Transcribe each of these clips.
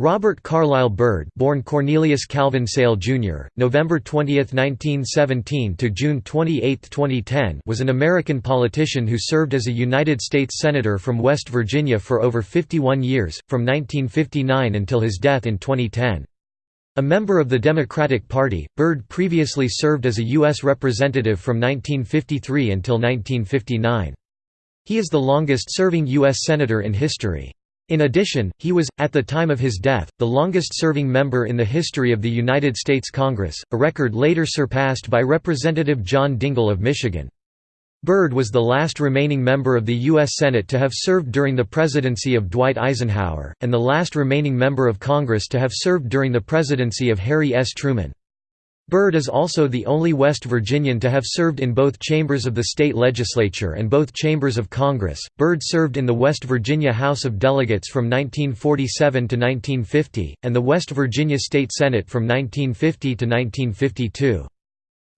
Robert Carlyle Byrd born Cornelius Calvin Sale Jr., November 20, 1917 to June 28, 2010 was an American politician who served as a United States Senator from West Virginia for over 51 years, from 1959 until his death in 2010. A member of the Democratic Party, Byrd previously served as a U.S. Representative from 1953 until 1959. He is the longest-serving U.S. Senator in history. In addition, he was, at the time of his death, the longest-serving member in the history of the United States Congress, a record later surpassed by Representative John Dingell of Michigan. Byrd was the last remaining member of the U.S. Senate to have served during the presidency of Dwight Eisenhower, and the last remaining member of Congress to have served during the presidency of Harry S. Truman. Byrd is also the only West Virginian to have served in both chambers of the state legislature and both chambers of Congress. Byrd served in the West Virginia House of Delegates from 1947 to 1950, and the West Virginia State Senate from 1950 to 1952.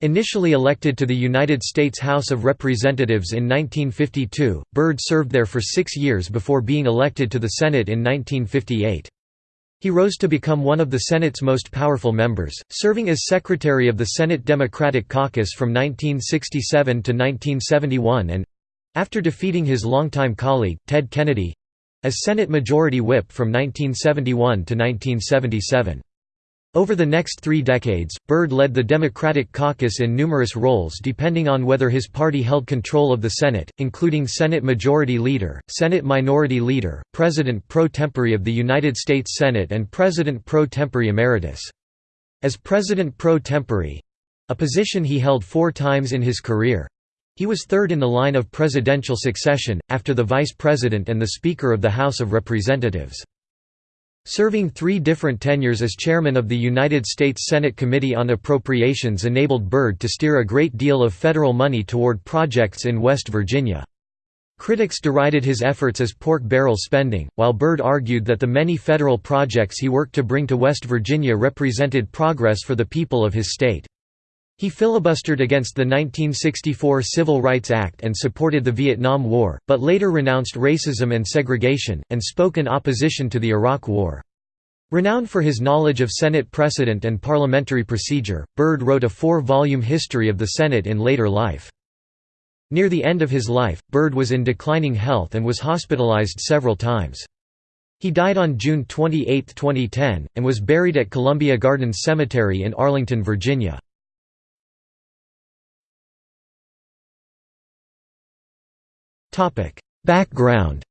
Initially elected to the United States House of Representatives in 1952, Byrd served there for six years before being elected to the Senate in 1958. He rose to become one of the Senate's most powerful members, serving as Secretary of the Senate Democratic Caucus from 1967 to 1971 and—after defeating his longtime colleague, Ted Kennedy—as Senate Majority Whip from 1971 to 1977. Over the next three decades, Byrd led the Democratic caucus in numerous roles depending on whether his party held control of the Senate, including Senate Majority Leader, Senate Minority Leader, President pro tempore of the United States Senate and President pro tempore emeritus. As President pro tempore—a position he held four times in his career—he was third in the line of presidential succession, after the Vice President and the Speaker of the House of Representatives. Serving three different tenures as chairman of the United States Senate Committee on Appropriations enabled Byrd to steer a great deal of federal money toward projects in West Virginia. Critics derided his efforts as pork barrel spending, while Byrd argued that the many federal projects he worked to bring to West Virginia represented progress for the people of his state. He filibustered against the 1964 Civil Rights Act and supported the Vietnam War, but later renounced racism and segregation, and spoke in opposition to the Iraq War. Renowned for his knowledge of Senate precedent and parliamentary procedure, Byrd wrote a four-volume history of the Senate in later life. Near the end of his life, Byrd was in declining health and was hospitalized several times. He died on June 28, 2010, and was buried at Columbia Gardens Cemetery in Arlington, Virginia. Background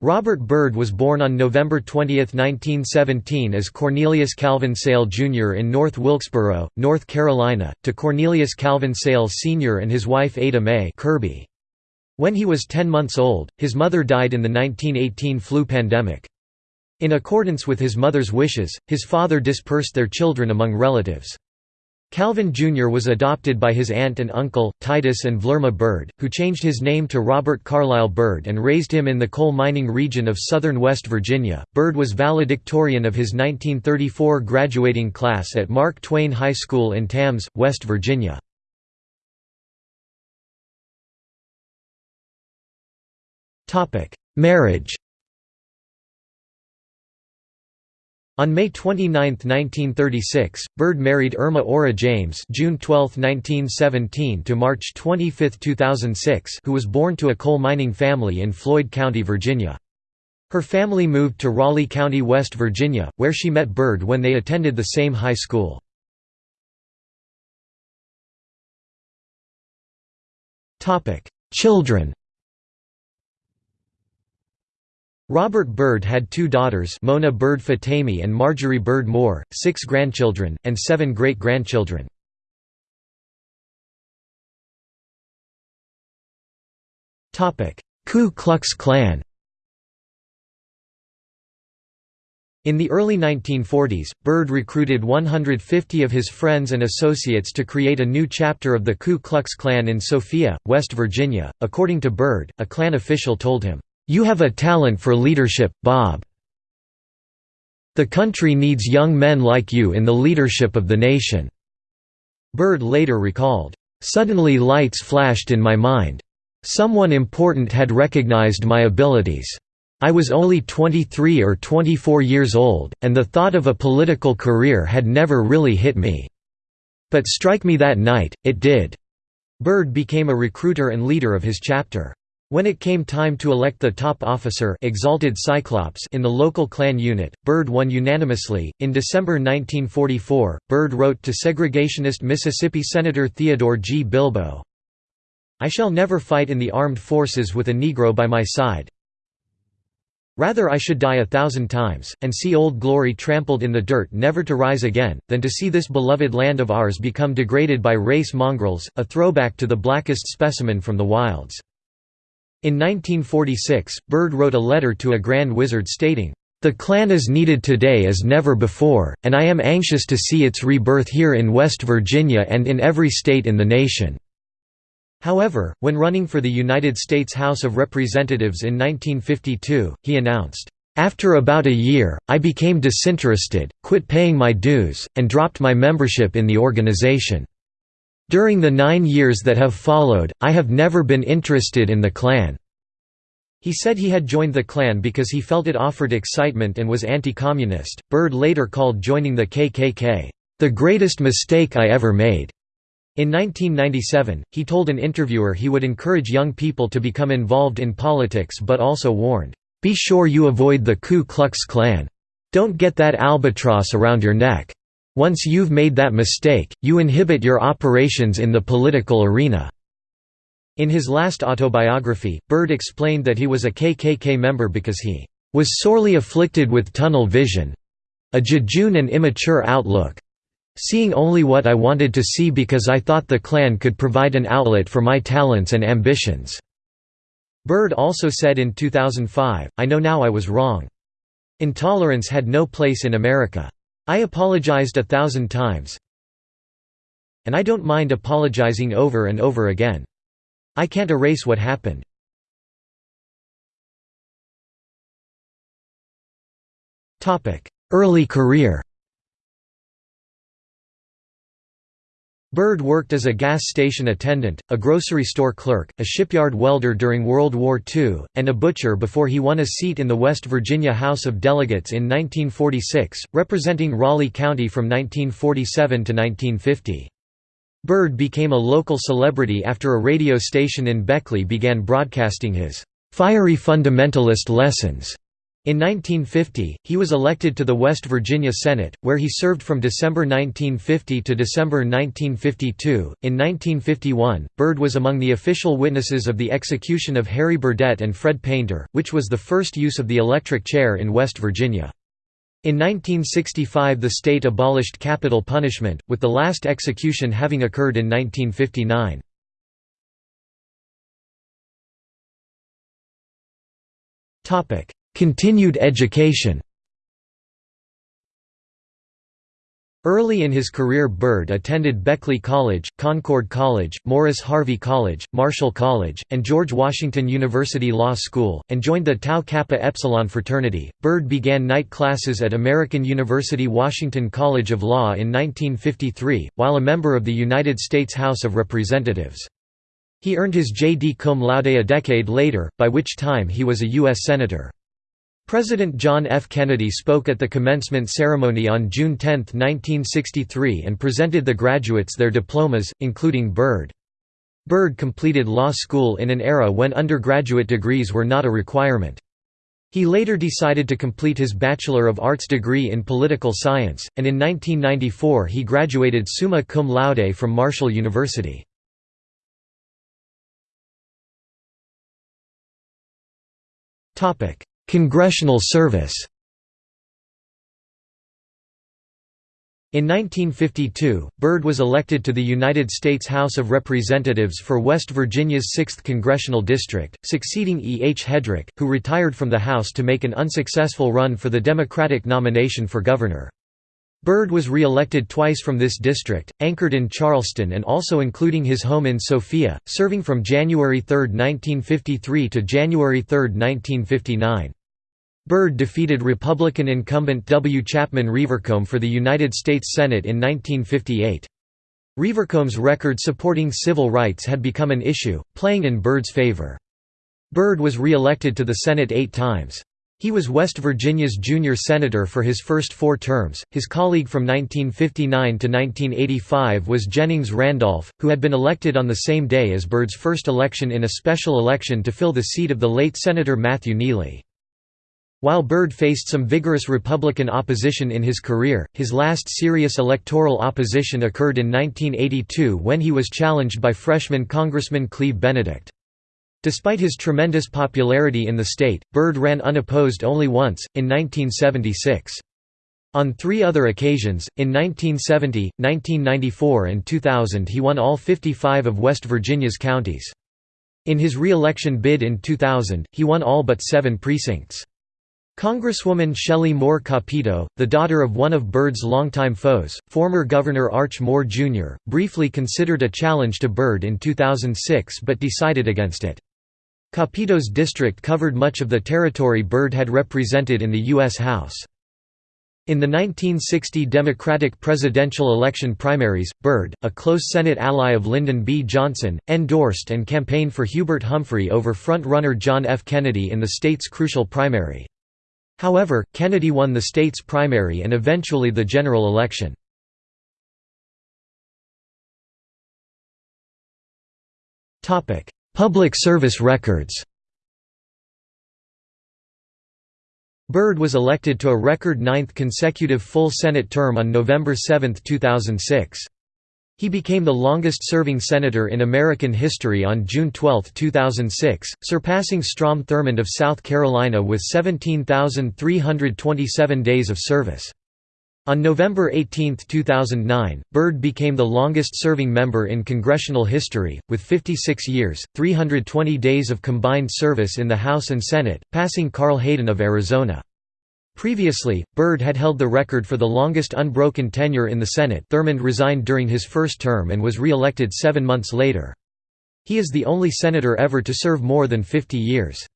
Robert Byrd was born on November 20, 1917 as Cornelius Calvin Sale Jr. in North Wilkesboro, North Carolina, to Cornelius Calvin Sale Sr. and his wife Ada Mae Kirby. When he was 10 months old, his mother died in the 1918 flu pandemic. In accordance with his mother's wishes, his father dispersed their children among relatives. Calvin Jr. was adopted by his aunt and uncle, Titus and Vlurma Byrd, who changed his name to Robert Carlyle Byrd and raised him in the coal mining region of southern West Virginia. Byrd was valedictorian of his 1934 graduating class at Mark Twain High School in Tams, West Virginia. Marriage On May 29, 1936, Byrd married Irma Ora James June 12, 1917 to March 25, 2006 who was born to a coal mining family in Floyd County, Virginia. Her family moved to Raleigh County, West Virginia, where she met Byrd when they attended the same high school. Children Robert Byrd had two daughters Mona Byrd Fatemi and Marjorie Byrd Moore, six grandchildren, and seven great-grandchildren. Ku Klux Klan In the early 1940s, Byrd recruited 150 of his friends and associates to create a new chapter of the Ku Klux Klan in Sophia, West Virginia. According to Byrd, a Klan official told him, you have a talent for leadership, Bob. The country needs young men like you in the leadership of the nation." Byrd later recalled, "...suddenly lights flashed in my mind. Someone important had recognized my abilities. I was only 23 or 24 years old, and the thought of a political career had never really hit me. But strike me that night, it did." Byrd became a recruiter and leader of his chapter. When it came time to elect the top officer exalted Cyclops in the local Klan unit, Byrd won unanimously. In December 1944, Byrd wrote to segregationist Mississippi Senator Theodore G. Bilbo, I shall never fight in the armed forces with a Negro by my side. Rather I should die a thousand times, and see Old Glory trampled in the dirt never to rise again, than to see this beloved land of ours become degraded by race mongrels, a throwback to the blackest specimen from the wilds." In 1946, Byrd wrote a letter to a Grand Wizard stating, "...the Klan is needed today as never before, and I am anxious to see its rebirth here in West Virginia and in every state in the nation." However, when running for the United States House of Representatives in 1952, he announced, "...after about a year, I became disinterested, quit paying my dues, and dropped my membership in the organization. During the nine years that have followed, I have never been interested in the Klan." He said he had joined the Klan because he felt it offered excitement and was anti-communist. Byrd later called joining the KKK, "...the greatest mistake I ever made." In 1997, he told an interviewer he would encourage young people to become involved in politics but also warned, "'Be sure you avoid the Ku Klux Klan. Don't get that albatross around your neck. Once you've made that mistake, you inhibit your operations in the political arena." In his last autobiography, Byrd explained that he was a KKK member because he "'was sorely afflicted with tunnel vision—a jejune and immature outlook, seeing only what I wanted to see because I thought the Klan could provide an outlet for my talents and ambitions." Byrd also said in 2005, I know now I was wrong. Intolerance had no place in America. I apologized a thousand times. And I don't mind apologizing over and over again. I can't erase what happened. Early career Byrd worked as a gas station attendant, a grocery store clerk, a shipyard welder during World War II, and a butcher before he won a seat in the West Virginia House of Delegates in 1946, representing Raleigh County from 1947 to 1950. Byrd became a local celebrity after a radio station in Beckley began broadcasting his "'fiery fundamentalist lessons' In 1950, he was elected to the West Virginia Senate, where he served from December 1950 to December 1952. In 1951, Byrd was among the official witnesses of the execution of Harry Burdett and Fred Painter, which was the first use of the electric chair in West Virginia. In 1965 the state abolished capital punishment, with the last execution having occurred in 1959. Topic: Continued education Early in his career Byrd attended Beckley College, Concord College, Morris Harvey College, Marshall College, and George Washington University Law School, and joined the Tau Kappa Epsilon fraternity. Byrd began night classes at American University Washington College of Law in 1953, while a member of the United States House of Representatives. He earned his J.D. cum laude a decade later, by which time he was a U.S. Senator. President John F. Kennedy spoke at the commencement ceremony on June 10, 1963 and presented the graduates their diplomas, including Byrd. Byrd completed law school in an era when undergraduate degrees were not a requirement. He later decided to complete his Bachelor of Arts degree in Political Science, and in 1994 he graduated summa cum laude from Marshall University. Topic: Congressional service In 1952, Byrd was elected to the United States House of Representatives for West Virginia's 6th Congressional District, succeeding E. H. Hedrick, who retired from the House to make an unsuccessful run for the Democratic nomination for governor. Byrd was re-elected twice from this district, anchored in Charleston and also including his home in Sophia, serving from January 3, 1953 to January 3, 1959. Byrd defeated Republican incumbent W. Chapman Revercomb for the United States Senate in 1958. Revercomb's record supporting civil rights had become an issue, playing in Byrd's favor. Byrd was re-elected to the Senate eight times. He was West Virginia's junior senator for his first four terms. His colleague from 1959 to 1985 was Jennings Randolph, who had been elected on the same day as Byrd's first election in a special election to fill the seat of the late Senator Matthew Neely. While Byrd faced some vigorous Republican opposition in his career, his last serious electoral opposition occurred in 1982 when he was challenged by freshman Congressman Cleve Benedict. Despite his tremendous popularity in the state, Byrd ran unopposed only once, in 1976. On three other occasions, in 1970, 1994 and 2000 he won all 55 of West Virginia's counties. In his re-election bid in 2000, he won all but seven precincts. Congresswoman Shelley Moore Capito, the daughter of one of Byrd's longtime foes, former Governor Arch Moore Jr., briefly considered a challenge to Byrd in 2006 but decided against it. Capito's district covered much of the territory Byrd had represented in the U.S. House. In the 1960 Democratic presidential election primaries, Byrd, a close Senate ally of Lyndon B. Johnson, endorsed and campaigned for Hubert Humphrey over front-runner John F. Kennedy in the state's crucial primary. However, Kennedy won the state's primary and eventually the general election. Public service records Byrd was elected to a record ninth consecutive full Senate term on November 7, 2006. He became the longest-serving senator in American history on June 12, 2006, surpassing Strom Thurmond of South Carolina with 17,327 days of service. On November 18, 2009, Byrd became the longest-serving member in congressional history, with 56 years, 320 days of combined service in the House and Senate, passing Carl Hayden of Arizona. Previously, Byrd had held the record for the longest unbroken tenure in the Senate Thurmond resigned during his first term and was re-elected seven months later. He is the only senator ever to serve more than 50 years.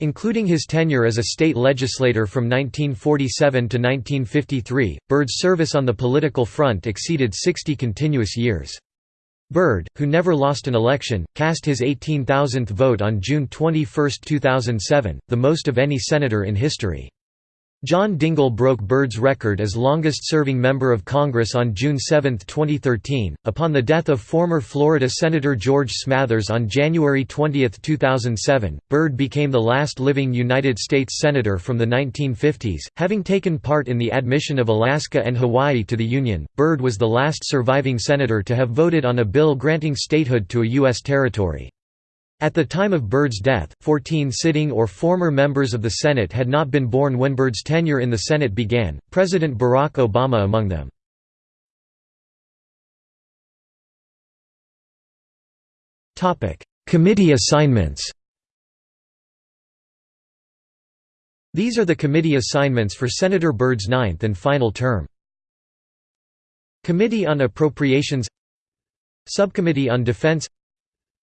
Including his tenure as a state legislator from 1947 to 1953, Byrd's service on the political front exceeded 60 continuous years. Byrd, who never lost an election, cast his 18,000th vote on June 21, 2007, the most of any senator in history. John Dingell broke Byrd's record as longest-serving member of Congress on June 7, 2013, upon the death of former Florida Senator George Smathers on January 20, 2007. Byrd became the last living United States Senator from the 1950s, having taken part in the admission of Alaska and Hawaii to the Union. Byrd was the last surviving senator to have voted on a bill granting statehood to a U.S. territory. At the time of Byrd's death, 14 sitting or former members of the Senate had not been born when Byrd's tenure in the Senate began, President Barack Obama among them. Committee assignments These are the committee assignments for Senator Byrd's ninth and final term. Committee on Appropriations Subcommittee on Defense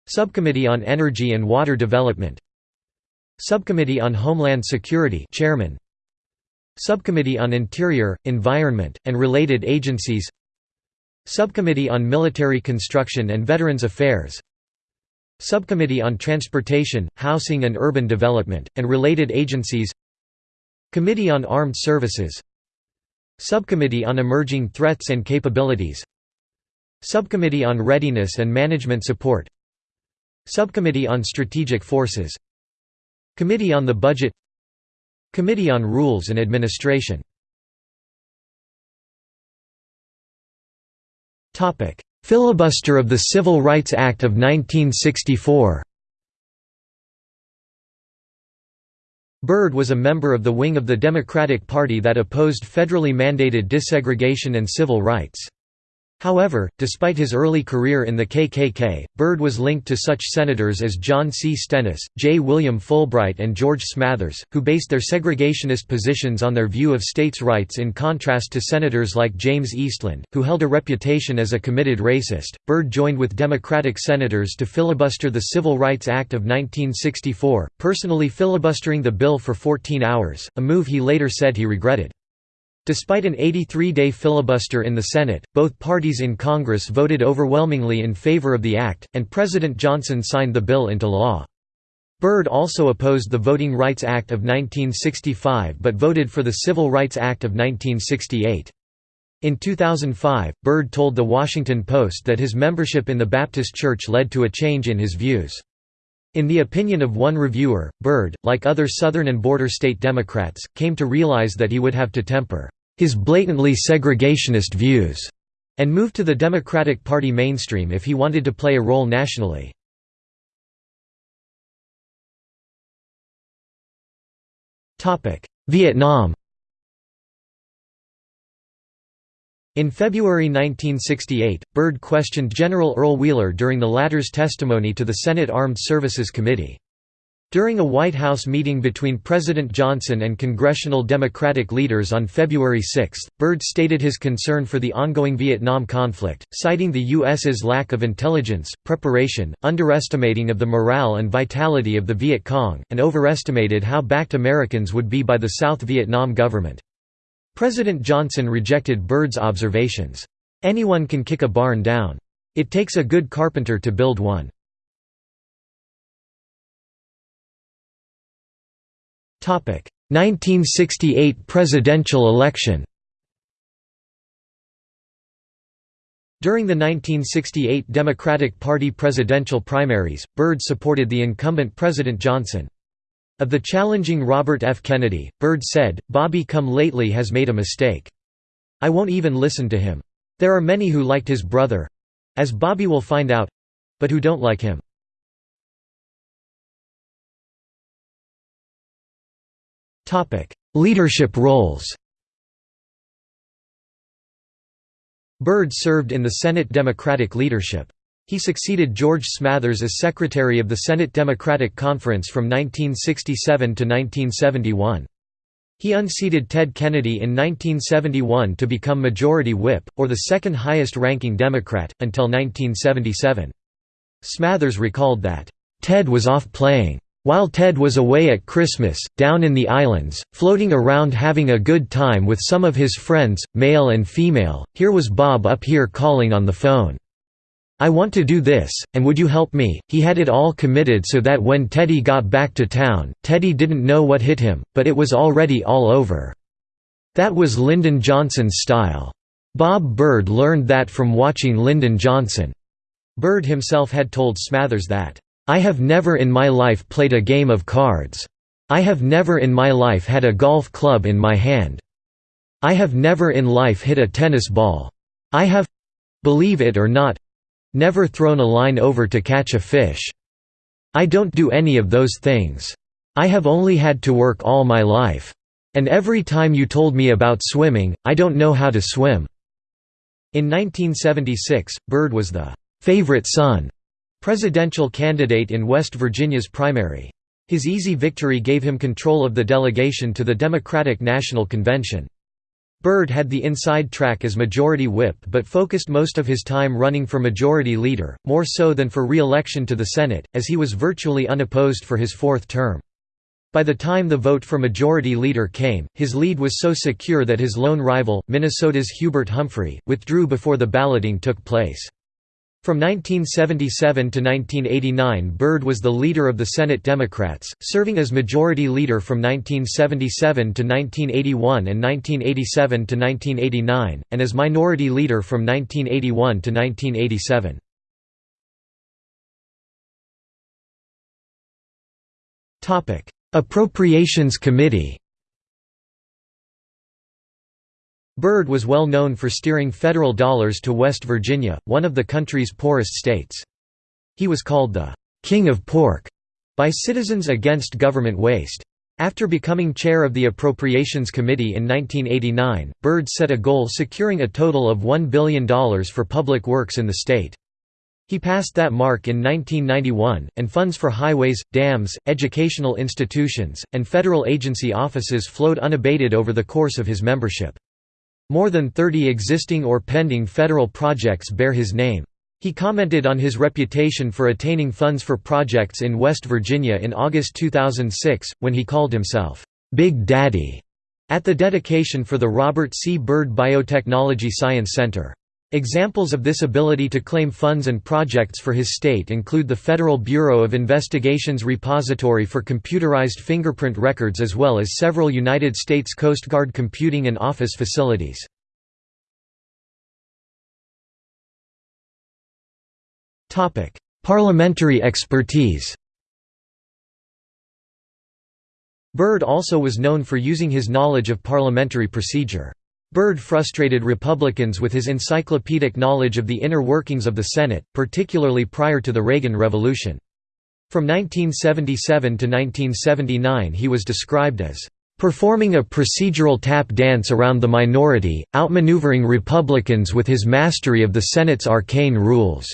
Subcommittee on Energy and Water Development. Subcommittee on Homeland Security Chairman. Subcommittee on Interior, Environment, and Related Agencies. Subcommittee on Military Construction and Veterans Affairs. Subcommittee on Transportation, Housing and Urban Development, and Related Agencies. Committee on Armed Services. Subcommittee on Emerging Threats and Capabilities. Subcommittee on Readiness and Management Support Subcommittee on Strategic Forces. Committee on the Budget. Committee on Rules and Administration. Filibuster of the Civil Rights Act of 1964 Byrd was a member of the wing of the Democratic Party that opposed federally mandated desegregation and civil rights. However, despite his early career in the KKK, Byrd was linked to such senators as John C. Stennis, J. William Fulbright and George Smathers, who based their segregationist positions on their view of states' rights in contrast to senators like James Eastland, who held a reputation as a committed racist. Byrd joined with Democratic senators to filibuster the Civil Rights Act of 1964, personally filibustering the bill for 14 hours, a move he later said he regretted. Despite an 83-day filibuster in the Senate, both parties in Congress voted overwhelmingly in favor of the act, and President Johnson signed the bill into law. Byrd also opposed the Voting Rights Act of 1965 but voted for the Civil Rights Act of 1968. In 2005, Byrd told The Washington Post that his membership in the Baptist Church led to a change in his views. In the opinion of one reviewer, Byrd, like other Southern and border state Democrats, came to realize that he would have to temper his blatantly segregationist views and move to the Democratic Party mainstream if he wanted to play a role nationally. Vietnam In February 1968, Byrd questioned General Earl Wheeler during the latter's testimony to the Senate Armed Services Committee. During a White House meeting between President Johnson and congressional Democratic leaders on February 6, Byrd stated his concern for the ongoing Vietnam conflict, citing the U.S.'s lack of intelligence, preparation, underestimating of the morale and vitality of the Viet Cong, and overestimated how backed Americans would be by the South Vietnam government. President Johnson rejected Byrd's observations. Anyone can kick a barn down. It takes a good carpenter to build one. Topic: 1968 presidential election During the 1968 Democratic Party presidential primaries, Byrd supported the incumbent President Johnson. Of the challenging Robert F. Kennedy, Byrd said, Bobby come lately has made a mistake. I won't even listen to him. There are many who liked his brother—as Bobby will find out—but who don't like him. Leadership roles Byrd served in the Senate Democratic leadership. He succeeded George Smathers as Secretary of the Senate Democratic Conference from 1967 to 1971. He unseated Ted Kennedy in 1971 to become Majority Whip, or the second highest-ranking Democrat, until 1977. Smathers recalled that, "...Ted was off playing. While Ted was away at Christmas, down in the islands, floating around having a good time with some of his friends, male and female, here was Bob up here calling on the phone. I want to do this, and would you help me? He had it all committed so that when Teddy got back to town, Teddy didn't know what hit him, but it was already all over. That was Lyndon Johnson's style. Bob Byrd learned that from watching Lyndon Johnson. Byrd himself had told Smathers that, I have never in my life played a game of cards. I have never in my life had a golf club in my hand. I have never in life hit a tennis ball. I have—believe it or not—never thrown a line over to catch a fish. I don't do any of those things. I have only had to work all my life. And every time you told me about swimming, I don't know how to swim." In 1976, Byrd was the "'favorite son' presidential candidate in West Virginia's primary. His easy victory gave him control of the delegation to the Democratic National Convention. Byrd had the inside track as majority whip but focused most of his time running for majority leader, more so than for re-election to the Senate, as he was virtually unopposed for his fourth term. By the time the vote for majority leader came, his lead was so secure that his lone rival, Minnesota's Hubert Humphrey, withdrew before the balloting took place. From 1977 to 1989 Byrd was the leader of the Senate Democrats, serving as Majority Leader from 1977 to 1981 and 1987 to 1989, and as Minority Leader from 1981 to 1987. Appropriations Committee Byrd was well known for steering federal dollars to West Virginia, one of the country's poorest states. He was called the «King of Pork» by Citizens Against Government Waste. After becoming chair of the Appropriations Committee in 1989, Byrd set a goal securing a total of $1 billion for public works in the state. He passed that mark in 1991, and funds for highways, dams, educational institutions, and federal agency offices flowed unabated over the course of his membership. More than 30 existing or pending federal projects bear his name. He commented on his reputation for attaining funds for projects in West Virginia in August 2006, when he called himself, "'Big Daddy' at the dedication for the Robert C. Byrd Biotechnology Science Center. Examples of this ability to claim funds and projects for his state include the Federal Bureau of Investigation's repository for computerized fingerprint records as well as several United States Coast Guard computing and office facilities. Parliamentary expertise Byrd also was known for using his knowledge of parliamentary procedure. Byrd frustrated Republicans with his encyclopedic knowledge of the inner workings of the Senate, particularly prior to the Reagan Revolution. From 1977 to 1979 he was described as performing a procedural tap dance around the minority, outmaneuvering Republicans with his mastery of the Senate's arcane rules.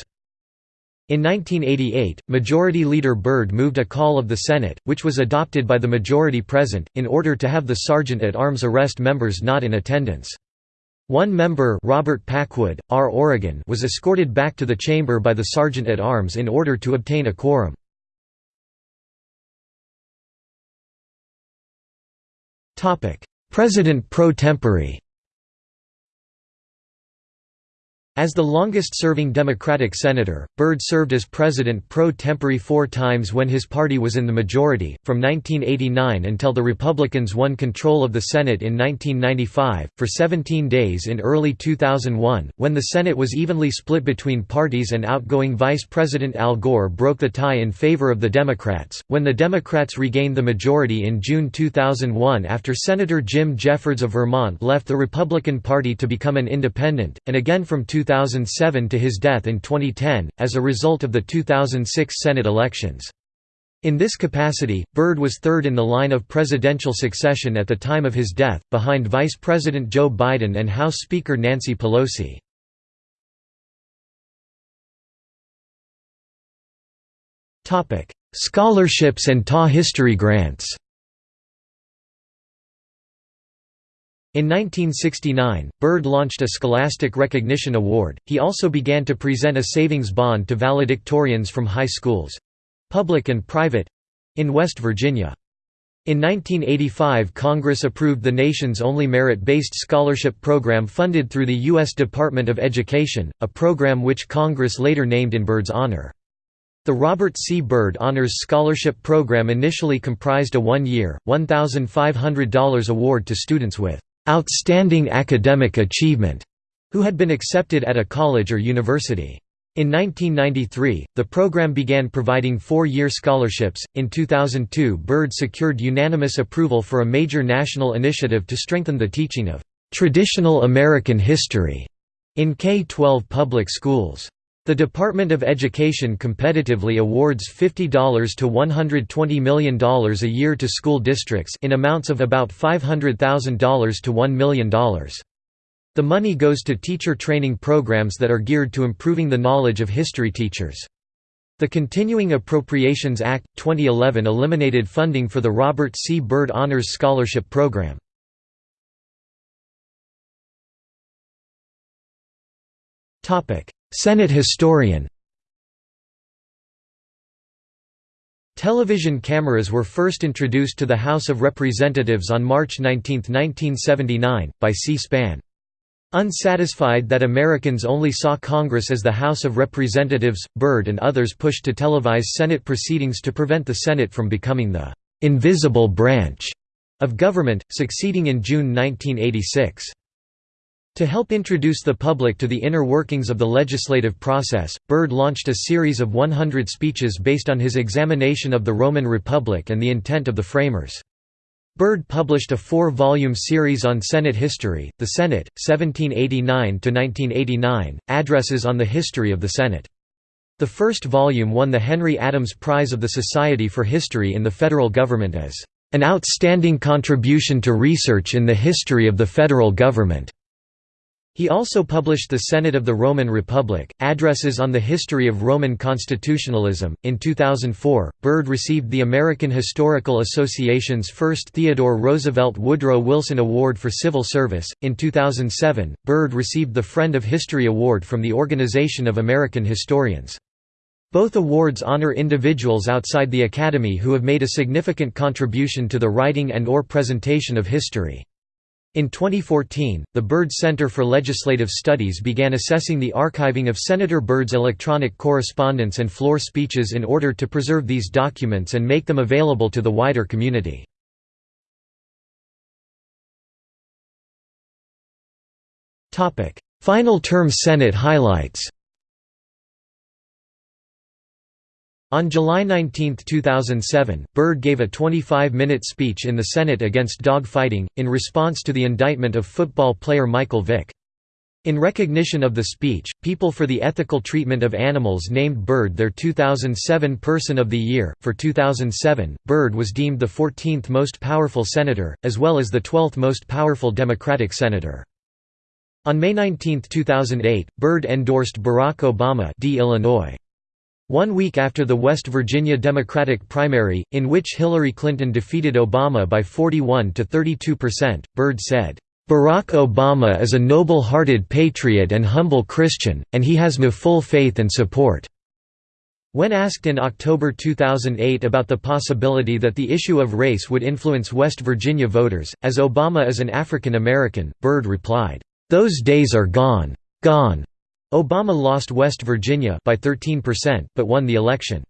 In 1988, Majority Leader Byrd moved a call of the Senate, which was adopted by the majority present, in order to have the sergeant-at-arms arrest members not in attendance. One member Robert Packwood, R. Oregon was escorted back to the chamber by the sergeant-at-arms in order to obtain a quorum. President pro tempore As the longest-serving Democratic senator, Byrd served as president pro tempore four times when his party was in the majority, from 1989 until the Republicans won control of the Senate in 1995, for 17 days in early 2001, when the Senate was evenly split between parties and outgoing Vice President Al Gore broke the tie in favor of the Democrats, when the Democrats regained the majority in June 2001 after Senator Jim Jeffords of Vermont left the Republican Party to become an independent, and again from 2007 to his death in 2010, as a result of the 2006 Senate elections. In this capacity, Byrd was third in the line of presidential succession at the time of his death, behind Vice President Joe Biden and House Speaker Nancy Pelosi. Scholarships and TA history grants In 1969, Byrd launched a Scholastic Recognition Award. He also began to present a savings bond to valedictorians from high schools—public and private—in West Virginia. In 1985 Congress approved the nation's only merit-based scholarship program funded through the U.S. Department of Education, a program which Congress later named in Byrd's honor. The Robert C. Byrd Honors Scholarship Program initially comprised a one-year, $1,500 award to students with outstanding academic achievement, who had been accepted at a college or university. In 1993, the program began providing four-year scholarships. In 2002, Byrd secured unanimous approval for a major national initiative to strengthen the teaching of traditional American history in K-12 public schools. The Department of Education competitively awards $50 to $120 million a year to school districts in amounts of about $500,000 to $1 million. The money goes to teacher training programs that are geared to improving the knowledge of history teachers. The Continuing Appropriations Act, 2011 eliminated funding for the Robert C. Byrd Honors Scholarship Program. Senate historian Television cameras were first introduced to the House of Representatives on March 19, 1979, by C-SPAN. Unsatisfied that Americans only saw Congress as the House of Representatives, Byrd and others pushed to televise Senate proceedings to prevent the Senate from becoming the «invisible branch» of government, succeeding in June 1986. To help introduce the public to the inner workings of the legislative process, Byrd launched a series of 100 speeches based on his examination of the Roman Republic and the intent of the framers. Byrd published a four-volume series on Senate history, The Senate, 1789–1989, Addresses on the History of the Senate. The first volume won the Henry Adams Prize of the Society for History in the federal government as, "...an outstanding contribution to research in the history of the federal government." He also published The Senate of the Roman Republic, Addresses on the History of Roman Constitutionalism. In 2004, Byrd received the American Historical Association's first Theodore Roosevelt Woodrow Wilson Award for Civil Service. In 2007, Byrd received the Friend of History Award from the Organization of American Historians. Both awards honor individuals outside the Academy who have made a significant contribution to the writing and or presentation of history. In 2014, the Byrd Center for Legislative Studies began assessing the archiving of Senator Byrd's electronic correspondence and floor speeches in order to preserve these documents and make them available to the wider community. Final term Senate highlights On July 19, 2007, Byrd gave a 25-minute speech in the Senate against dog fighting, in response to the indictment of football player Michael Vick. In recognition of the speech, People for the Ethical Treatment of Animals named Byrd their 2007 Person of the Year. For 2007, Byrd was deemed the 14th most powerful senator, as well as the 12th most powerful Democratic senator. On May 19, 2008, Byrd endorsed Barack Obama D. Illinois. One week after the West Virginia Democratic primary, in which Hillary Clinton defeated Obama by 41 to 32 percent, Byrd said, "...Barack Obama is a noble-hearted patriot and humble Christian, and he has my full faith and support." When asked in October 2008 about the possibility that the issue of race would influence West Virginia voters, as Obama is an African American, Byrd replied, "...those days are gone. Gone. Obama lost West Virginia by 13% but won the election.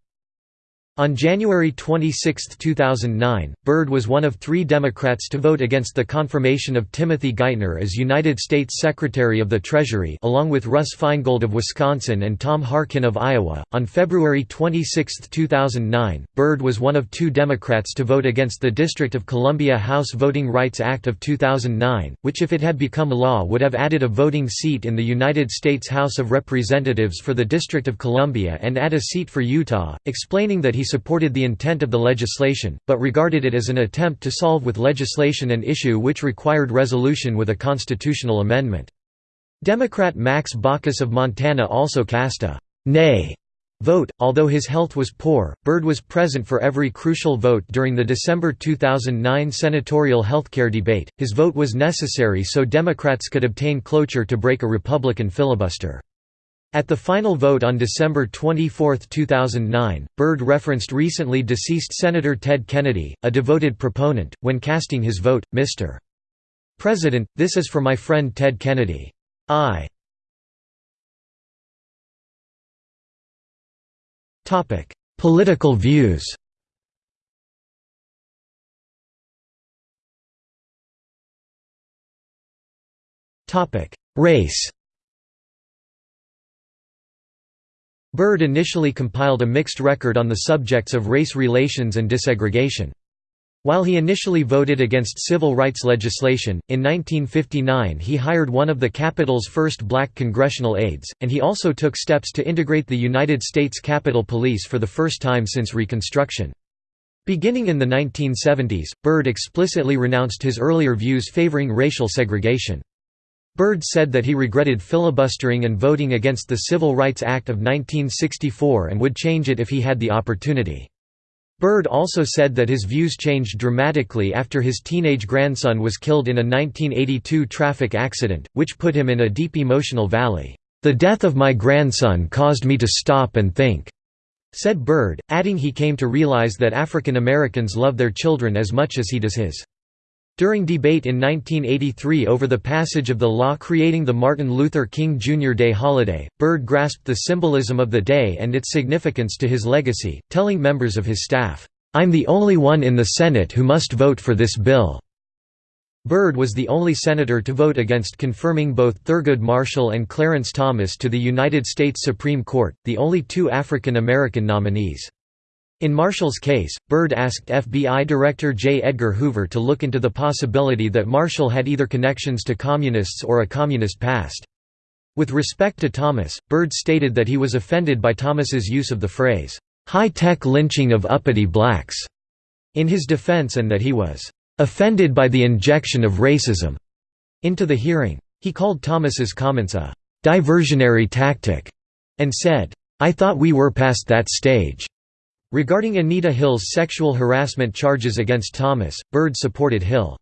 On January 26, 2009, Byrd was one of three Democrats to vote against the confirmation of Timothy Geithner as United States Secretary of the Treasury along with Russ Feingold of Wisconsin and Tom Harkin of Iowa. On February 26, 2009, Byrd was one of two Democrats to vote against the District of Columbia House Voting Rights Act of 2009, which if it had become law would have added a voting seat in the United States House of Representatives for the District of Columbia and add a seat for Utah, explaining that he supported the intent of the legislation, but regarded it as an attempt to solve with legislation an issue which required resolution with a constitutional amendment. Democrat Max Baucus of Montana also cast a «nay» vote. Although his health was poor, Byrd was present for every crucial vote during the December 2009 senatorial healthcare debate. His vote was necessary so Democrats could obtain cloture to break a Republican filibuster. At the final vote on December 24, 2009, Byrd referenced recently deceased Senator Ted Kennedy, a devoted proponent, when casting his vote, Mr. President, this is for my friend Ted Kennedy. I. Political views Race Byrd initially compiled a mixed record on the subjects of race relations and desegregation. While he initially voted against civil rights legislation, in 1959 he hired one of the Capitol's first black congressional aides, and he also took steps to integrate the United States Capitol Police for the first time since Reconstruction. Beginning in the 1970s, Byrd explicitly renounced his earlier views favoring racial segregation. Byrd said that he regretted filibustering and voting against the Civil Rights Act of 1964 and would change it if he had the opportunity. Byrd also said that his views changed dramatically after his teenage grandson was killed in a 1982 traffic accident, which put him in a deep emotional valley. "'The death of my grandson caused me to stop and think,' said Byrd, adding he came to realize that African Americans love their children as much as he does his. During debate in 1983 over the passage of the law creating the Martin Luther King Jr. Day holiday, Byrd grasped the symbolism of the day and its significance to his legacy, telling members of his staff, "'I'm the only one in the Senate who must vote for this bill." Byrd was the only senator to vote against confirming both Thurgood Marshall and Clarence Thomas to the United States Supreme Court, the only two African American nominees. In Marshall's case, Byrd asked FBI Director J. Edgar Hoover to look into the possibility that Marshall had either connections to communists or a communist past. With respect to Thomas, Byrd stated that he was offended by Thomas's use of the phrase, "'high-tech lynching of uppity blacks' in his defense and that he was "'offended by the injection of racism' into the hearing. He called Thomas's comments a "'diversionary tactic' and said, "'I thought we were past that stage' Regarding Anita Hill's sexual harassment charges against Thomas, Byrd supported Hill.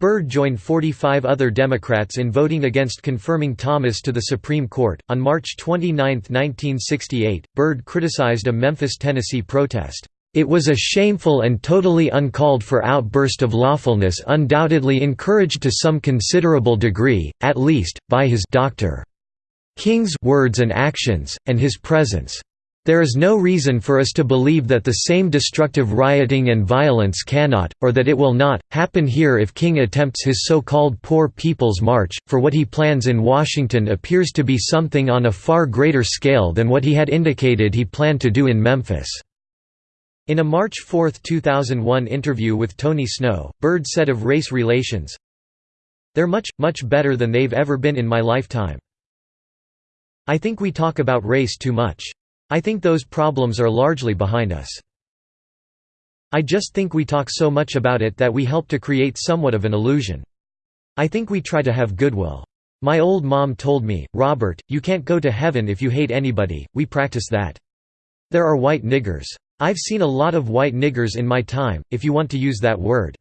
Byrd joined 45 other Democrats in voting against confirming Thomas to the Supreme Court. On March 29, 1968, Byrd criticized a Memphis, Tennessee protest, It was a shameful and totally uncalled for outburst of lawfulness undoubtedly encouraged to some considerable degree, at least, by his Dr. King's words and actions, and his presence. There is no reason for us to believe that the same destructive rioting and violence cannot, or that it will not, happen here if King attempts his so-called Poor People's March, for what he plans in Washington appears to be something on a far greater scale than what he had indicated he planned to do in Memphis. In a March 4, 2001 interview with Tony Snow, Byrd said of race relations, They're much, much better than they've ever been in my lifetime. I think we talk about race too much. I think those problems are largely behind us. I just think we talk so much about it that we help to create somewhat of an illusion. I think we try to have goodwill. My old mom told me, Robert, you can't go to heaven if you hate anybody, we practice that. There are white niggers. I've seen a lot of white niggers in my time, if you want to use that word.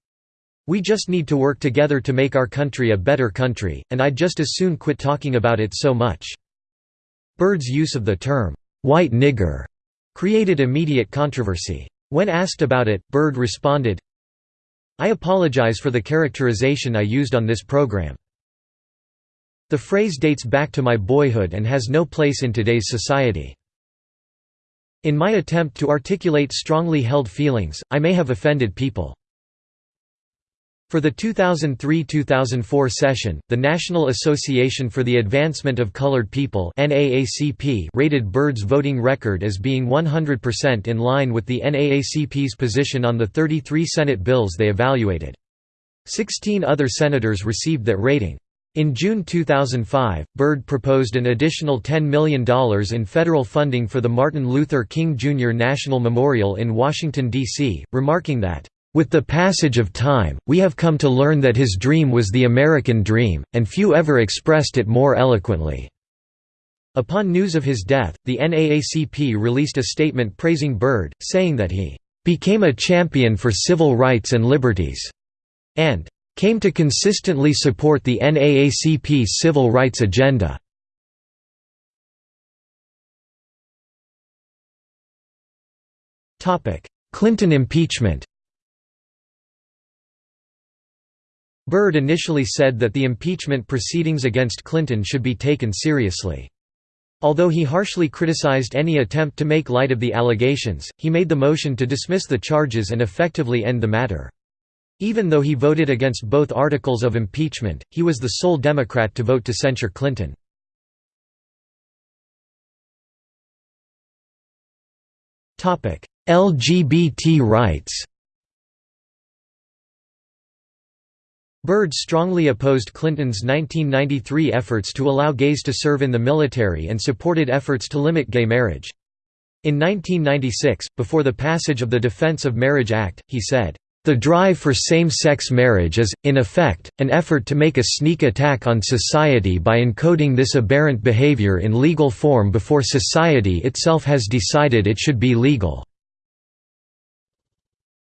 We just need to work together to make our country a better country, and I'd just as soon quit talking about it so much." Byrd's use of the term, "'white nigger' created immediate controversy. When asked about it, Byrd responded, I apologize for the characterization I used on this program. The phrase dates back to my boyhood and has no place in today's society. In my attempt to articulate strongly held feelings, I may have offended people. For the 2003–2004 session, the National Association for the Advancement of Colored People rated Byrd's voting record as being 100% in line with the NAACP's position on the 33 Senate bills they evaluated. Sixteen other senators received that rating. In June 2005, Byrd proposed an additional $10 million in federal funding for the Martin Luther King Jr. National Memorial in Washington, D.C., remarking that, "...with the passage of time, we have come to learn that his dream was the American dream, and few ever expressed it more eloquently." Upon news of his death, the NAACP released a statement praising Byrd, saying that he "...became a champion for civil rights and liberties," and came to consistently support the NAACP's civil rights agenda. Clinton impeachment Byrd initially said that the impeachment proceedings against Clinton should be taken seriously. Although he harshly criticized any attempt to make light of the allegations, he made the motion to dismiss the charges and effectively end the matter. Even though he voted against both articles of impeachment, he was the sole Democrat to vote to censure Clinton. LGBT rights Byrd strongly opposed Clinton's 1993 efforts to allow gays to serve in the military and supported efforts to limit gay marriage. In 1996, before the passage of the Defense of Marriage Act, he said, the drive for same-sex marriage is, in effect, an effort to make a sneak attack on society by encoding this aberrant behavior in legal form before society itself has decided it should be legal.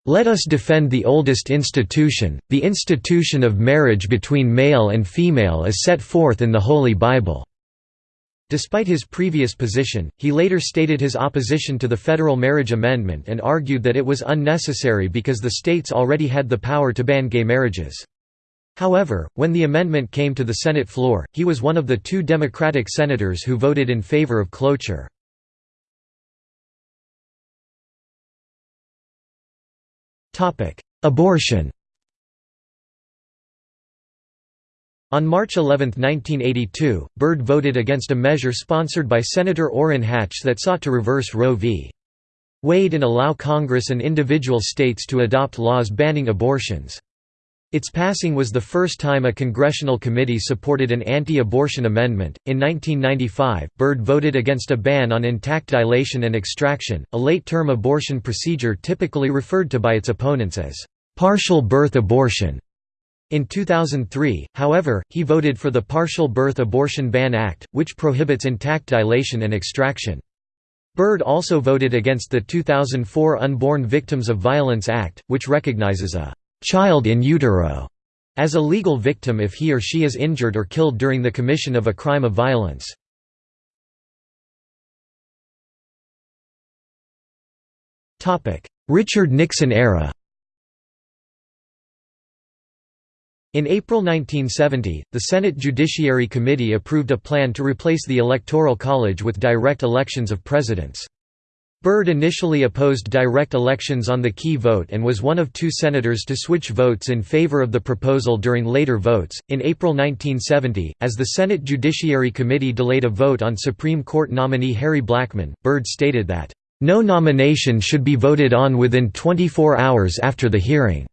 Let us defend the oldest institution, the institution of marriage between male and female as set forth in the Holy Bible. Despite his previous position, he later stated his opposition to the federal marriage amendment and argued that it was unnecessary because the states already had the power to ban gay marriages. However, when the amendment came to the Senate floor, he was one of the two Democratic senators who voted in favor of cloture. Abortion On March 11, 1982, Byrd voted against a measure sponsored by Senator Orrin Hatch that sought to reverse Roe v. Wade and allow Congress and individual states to adopt laws banning abortions. Its passing was the first time a congressional committee supported an anti-abortion amendment. In 1995, Byrd voted against a ban on intact dilation and extraction, a late-term abortion procedure typically referred to by its opponents as partial birth abortion. In 2003, however, he voted for the Partial Birth Abortion Ban Act, which prohibits intact dilation and extraction. Byrd also voted against the 2004 Unborn Victims of Violence Act, which recognizes a «child in utero» as a legal victim if he or she is injured or killed during the commission of a crime of violence. Richard Nixon era In April 1970, the Senate Judiciary Committee approved a plan to replace the Electoral College with direct elections of presidents. Byrd initially opposed direct elections on the key vote and was one of two senators to switch votes in favor of the proposal during later votes. In April 1970, as the Senate Judiciary Committee delayed a vote on Supreme Court nominee Harry Blackmun, Byrd stated that, No nomination should be voted on within 24 hours after the hearing.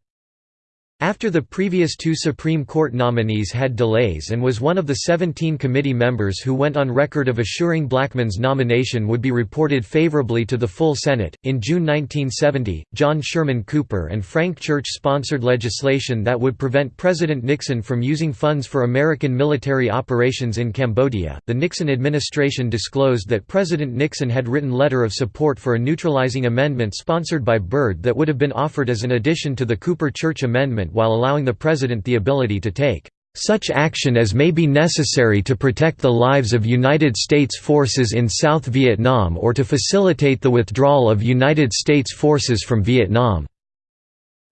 After the previous two Supreme Court nominees had delays and was one of the 17 committee members who went on record of assuring Blackmun's nomination would be reported favorably to the full Senate, in June 1970, John Sherman Cooper and Frank Church sponsored legislation that would prevent President Nixon from using funds for American military operations in Cambodia. The Nixon administration disclosed that President Nixon had written letter of support for a neutralizing amendment sponsored by Byrd that would have been offered as an addition to the Cooper-Church amendment while allowing the President the ability to take such action as may be necessary to protect the lives of United States forces in South Vietnam or to facilitate the withdrawal of United States forces from Vietnam."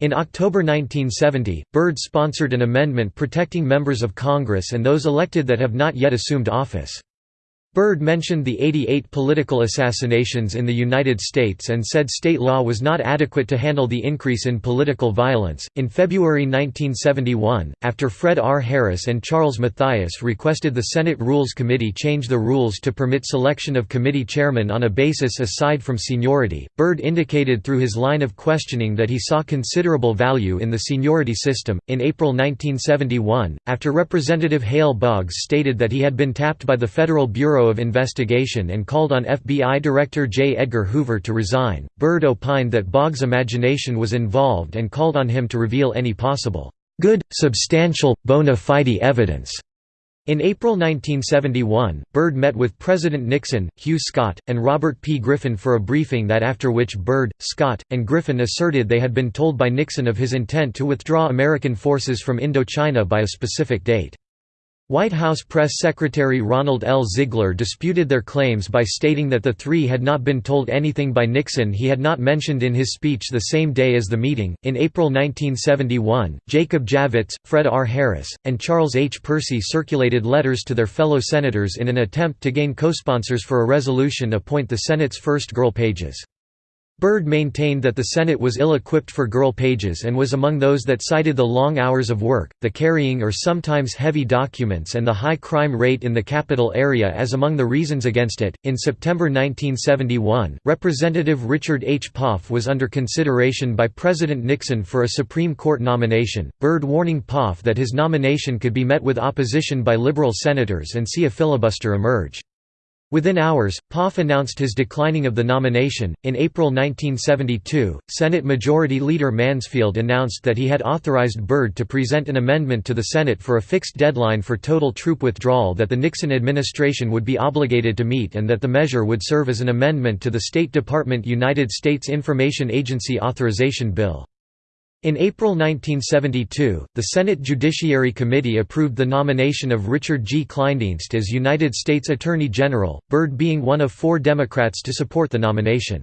In October 1970, Byrd sponsored an amendment protecting members of Congress and those elected that have not yet assumed office. Byrd mentioned the 88 political assassinations in the United States and said state law was not adequate to handle the increase in political violence. In February 1971, after Fred R. Harris and Charles Mathias requested the Senate Rules Committee change the rules to permit selection of committee chairmen on a basis aside from seniority, Byrd indicated through his line of questioning that he saw considerable value in the seniority system. In April 1971, after Representative Hale Boggs stated that he had been tapped by the Federal Bureau of Investigation and called on FBI Director J. Edgar Hoover to resign. Byrd opined that Boggs' imagination was involved and called on him to reveal any possible good, substantial, bona fide evidence. In April 1971, Byrd met with President Nixon, Hugh Scott, and Robert P. Griffin for a briefing that after which Byrd, Scott, and Griffin asserted they had been told by Nixon of his intent to withdraw American forces from Indochina by a specific date. White House Press Secretary Ronald L. Ziegler disputed their claims by stating that the three had not been told anything by Nixon he had not mentioned in his speech the same day as the meeting. In April 1971, Jacob Javits, Fred R. Harris, and Charles H. Percy circulated letters to their fellow senators in an attempt to gain co-sponsors for a resolution appoint the Senate's first girl pages. Byrd maintained that the Senate was ill-equipped for girl pages and was among those that cited the long hours of work, the carrying or sometimes heavy documents and the high crime rate in the capital area as among the reasons against it. In September 1971, Representative Richard H. Poff was under consideration by President Nixon for a Supreme Court nomination, Byrd warning Poff that his nomination could be met with opposition by liberal senators and see a filibuster emerge. Within hours, Poff announced his declining of the nomination. In April 1972, Senate Majority Leader Mansfield announced that he had authorized Byrd to present an amendment to the Senate for a fixed deadline for total troop withdrawal that the Nixon administration would be obligated to meet and that the measure would serve as an amendment to the State Department United States Information Agency Authorization Bill. In April 1972, the Senate Judiciary Committee approved the nomination of Richard G. Kleindienst as United States Attorney General, Byrd being one of four Democrats to support the nomination.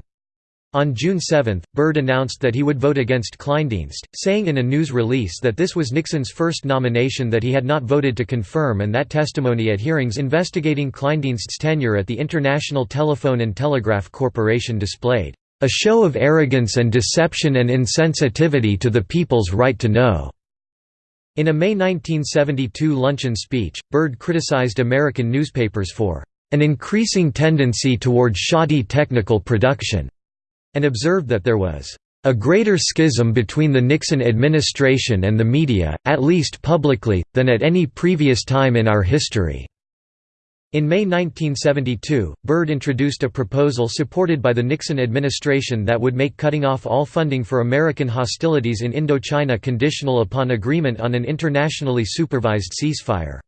On June 7, Byrd announced that he would vote against Kleindienst, saying in a news release that this was Nixon's first nomination that he had not voted to confirm and that testimony at hearings investigating Kleindienst's tenure at the International Telephone and Telegraph Corporation displayed a show of arrogance and deception and insensitivity to the people's right to know." In a May 1972 luncheon speech, Byrd criticized American newspapers for an increasing tendency toward shoddy technical production, and observed that there was a greater schism between the Nixon administration and the media, at least publicly, than at any previous time in our history. In May 1972, Byrd introduced a proposal supported by the Nixon administration that would make cutting off all funding for American hostilities in Indochina conditional upon agreement on an internationally supervised ceasefire.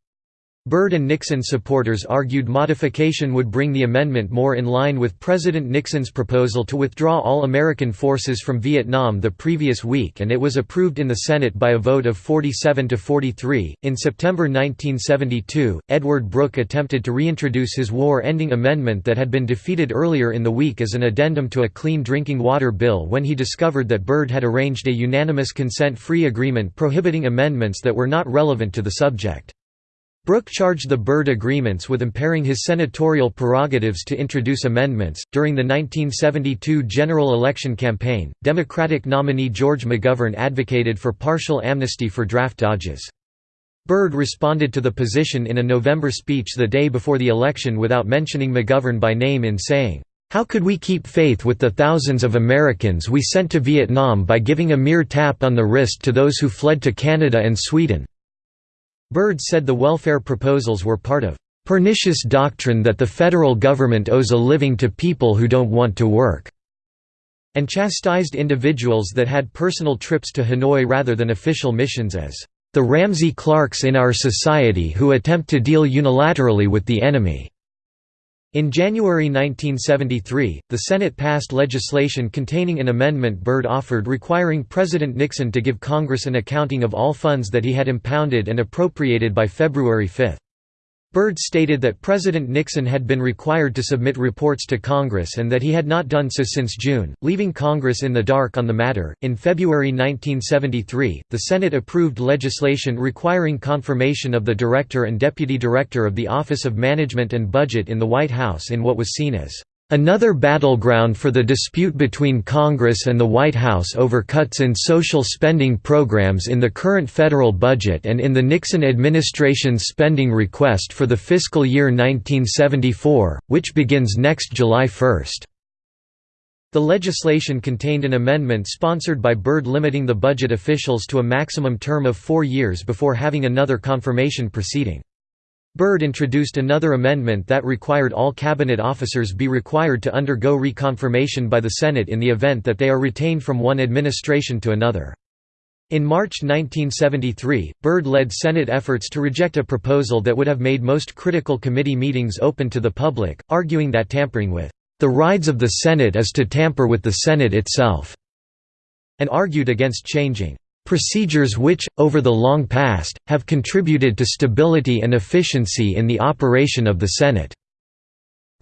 Byrd and Nixon supporters argued modification would bring the amendment more in line with President Nixon's proposal to withdraw all American forces from Vietnam the previous week and it was approved in the Senate by a vote of 47 to 43. In September 1972, Edward Brooke attempted to reintroduce his war-ending amendment that had been defeated earlier in the week as an addendum to a clean drinking water bill when he discovered that Byrd had arranged a unanimous consent-free agreement prohibiting amendments that were not relevant to the subject. Brooke charged the Byrd agreements with impairing his senatorial prerogatives to introduce amendments. During the 1972 general election campaign, Democratic nominee George McGovern advocated for partial amnesty for draft dodges. Byrd responded to the position in a November speech the day before the election without mentioning McGovern by name in saying, how could we keep faith with the thousands of Americans we sent to Vietnam by giving a mere tap on the wrist to those who fled to Canada and Sweden? Byrd said the welfare proposals were part of pernicious doctrine that the federal government owes a living to people who don't want to work, and chastised individuals that had personal trips to Hanoi rather than official missions as the Ramsey Clarks in our society who attempt to deal unilaterally with the enemy. In January 1973, the Senate passed legislation containing an amendment Byrd offered requiring President Nixon to give Congress an accounting of all funds that he had impounded and appropriated by February 5. Byrd stated that President Nixon had been required to submit reports to Congress and that he had not done so since June, leaving Congress in the dark on the matter. In February 1973, the Senate approved legislation requiring confirmation of the Director and Deputy Director of the Office of Management and Budget in the White House in what was seen as Another battleground for the dispute between Congress and the White House over cuts in social spending programs in the current federal budget and in the Nixon administration's spending request for the fiscal year 1974, which begins next July 1. The legislation contained an amendment sponsored by Byrd limiting the budget officials to a maximum term of four years before having another confirmation proceeding. Byrd introduced another amendment that required all cabinet officers be required to undergo reconfirmation by the Senate in the event that they are retained from one administration to another. In March 1973, Byrd led Senate efforts to reject a proposal that would have made most critical committee meetings open to the public, arguing that tampering with the rides of the Senate is to tamper with the Senate itself, and argued against changing Procedures which, over the long past, have contributed to stability and efficiency in the operation of the Senate.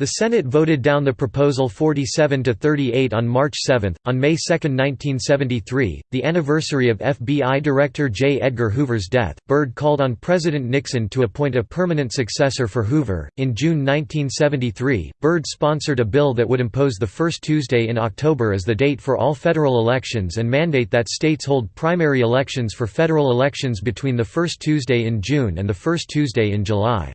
The Senate voted down the proposal 47 to 38 on March 7. On May 2, 1973, the anniversary of FBI Director J. Edgar Hoover's death, Byrd called on President Nixon to appoint a permanent successor for Hoover. In June 1973, Byrd sponsored a bill that would impose the first Tuesday in October as the date for all federal elections and mandate that states hold primary elections for federal elections between the first Tuesday in June and the first Tuesday in July.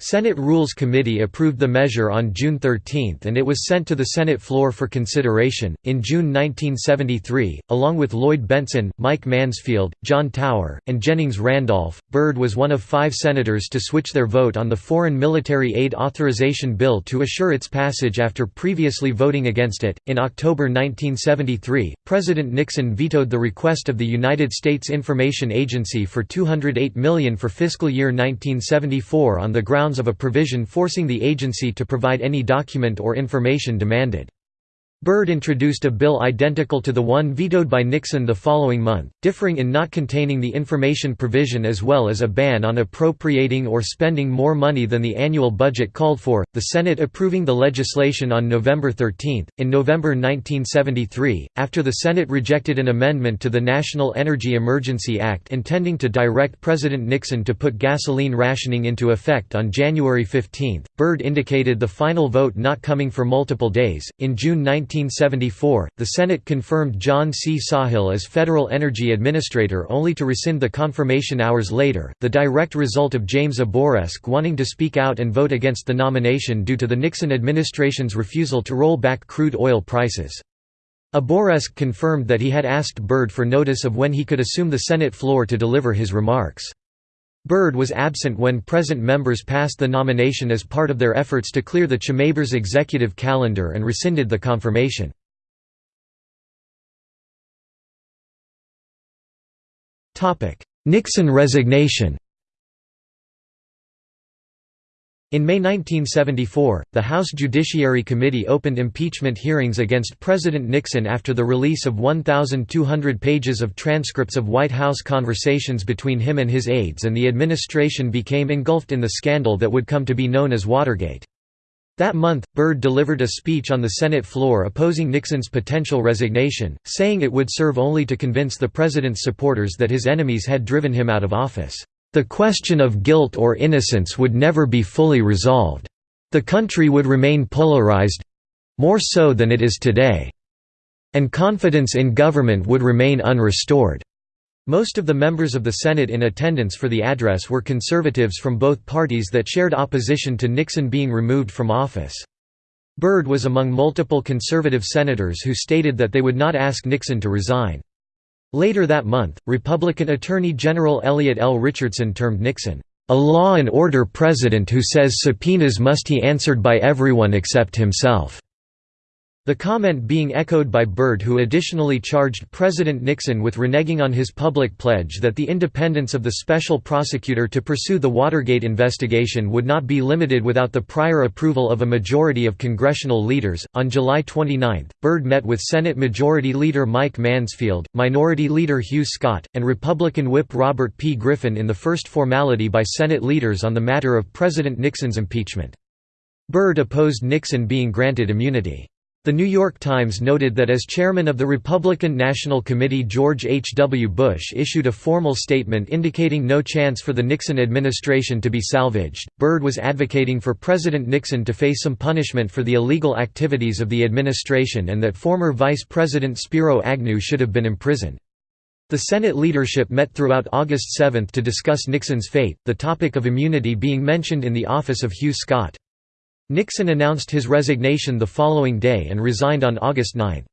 Senate Rules Committee approved the measure on June 13 and it was sent to the Senate floor for consideration. In June 1973, along with Lloyd Bentsen, Mike Mansfield, John Tower, and Jennings Randolph, Byrd was one of five senators to switch their vote on the Foreign Military Aid Authorization Bill to assure its passage after previously voting against it. In October 1973, President Nixon vetoed the request of the United States Information Agency for 208 million for fiscal year 1974 on the grounds grounds of a provision forcing the agency to provide any document or information demanded. Byrd introduced a bill identical to the one vetoed by Nixon the following month, differing in not containing the information provision as well as a ban on appropriating or spending more money than the annual budget called for, the Senate approving the legislation on November 13. In November 1973, after the Senate rejected an amendment to the National Energy Emergency Act intending to direct President Nixon to put gasoline rationing into effect on January 15, Byrd indicated the final vote not coming for multiple days. In June 19 1974, the Senate confirmed John C. Sawhill as Federal Energy Administrator only to rescind the confirmation hours later, the direct result of James Abourezk wanting to speak out and vote against the nomination due to the Nixon administration's refusal to roll back crude oil prices. Abourezk confirmed that he had asked Byrd for notice of when he could assume the Senate floor to deliver his remarks. Byrd was absent when present members passed the nomination as part of their efforts to clear the Chambers executive calendar and rescinded the confirmation. Nixon resignation In May 1974, the House Judiciary Committee opened impeachment hearings against President Nixon after the release of 1,200 pages of transcripts of White House conversations between him and his aides and the administration became engulfed in the scandal that would come to be known as Watergate. That month, Byrd delivered a speech on the Senate floor opposing Nixon's potential resignation, saying it would serve only to convince the president's supporters that his enemies had driven him out of office. The question of guilt or innocence would never be fully resolved. The country would remain polarized—more so than it is today. And confidence in government would remain unrestored. Most of the members of the Senate in attendance for the address were conservatives from both parties that shared opposition to Nixon being removed from office. Byrd was among multiple conservative senators who stated that they would not ask Nixon to resign. Later that month, Republican Attorney General Elliot L. Richardson termed Nixon, "...a law and order president who says subpoenas must be answered by everyone except himself." The comment being echoed by Byrd who additionally charged President Nixon with reneging on his public pledge that the independence of the special prosecutor to pursue the Watergate investigation would not be limited without the prior approval of a majority of congressional leaders. On July 29, Byrd met with Senate Majority Leader Mike Mansfield, Minority Leader Hugh Scott, and Republican Whip Robert P. Griffin in the first formality by Senate leaders on the matter of President Nixon's impeachment. Byrd opposed Nixon being granted immunity. The New York Times noted that as chairman of the Republican National Committee George H. W. Bush issued a formal statement indicating no chance for the Nixon administration to be salvaged. Byrd was advocating for President Nixon to face some punishment for the illegal activities of the administration and that former Vice President Spiro Agnew should have been imprisoned. The Senate leadership met throughout August 7 to discuss Nixon's fate, the topic of immunity being mentioned in the office of Hugh Scott. Nixon announced his resignation the following day and resigned on August 9.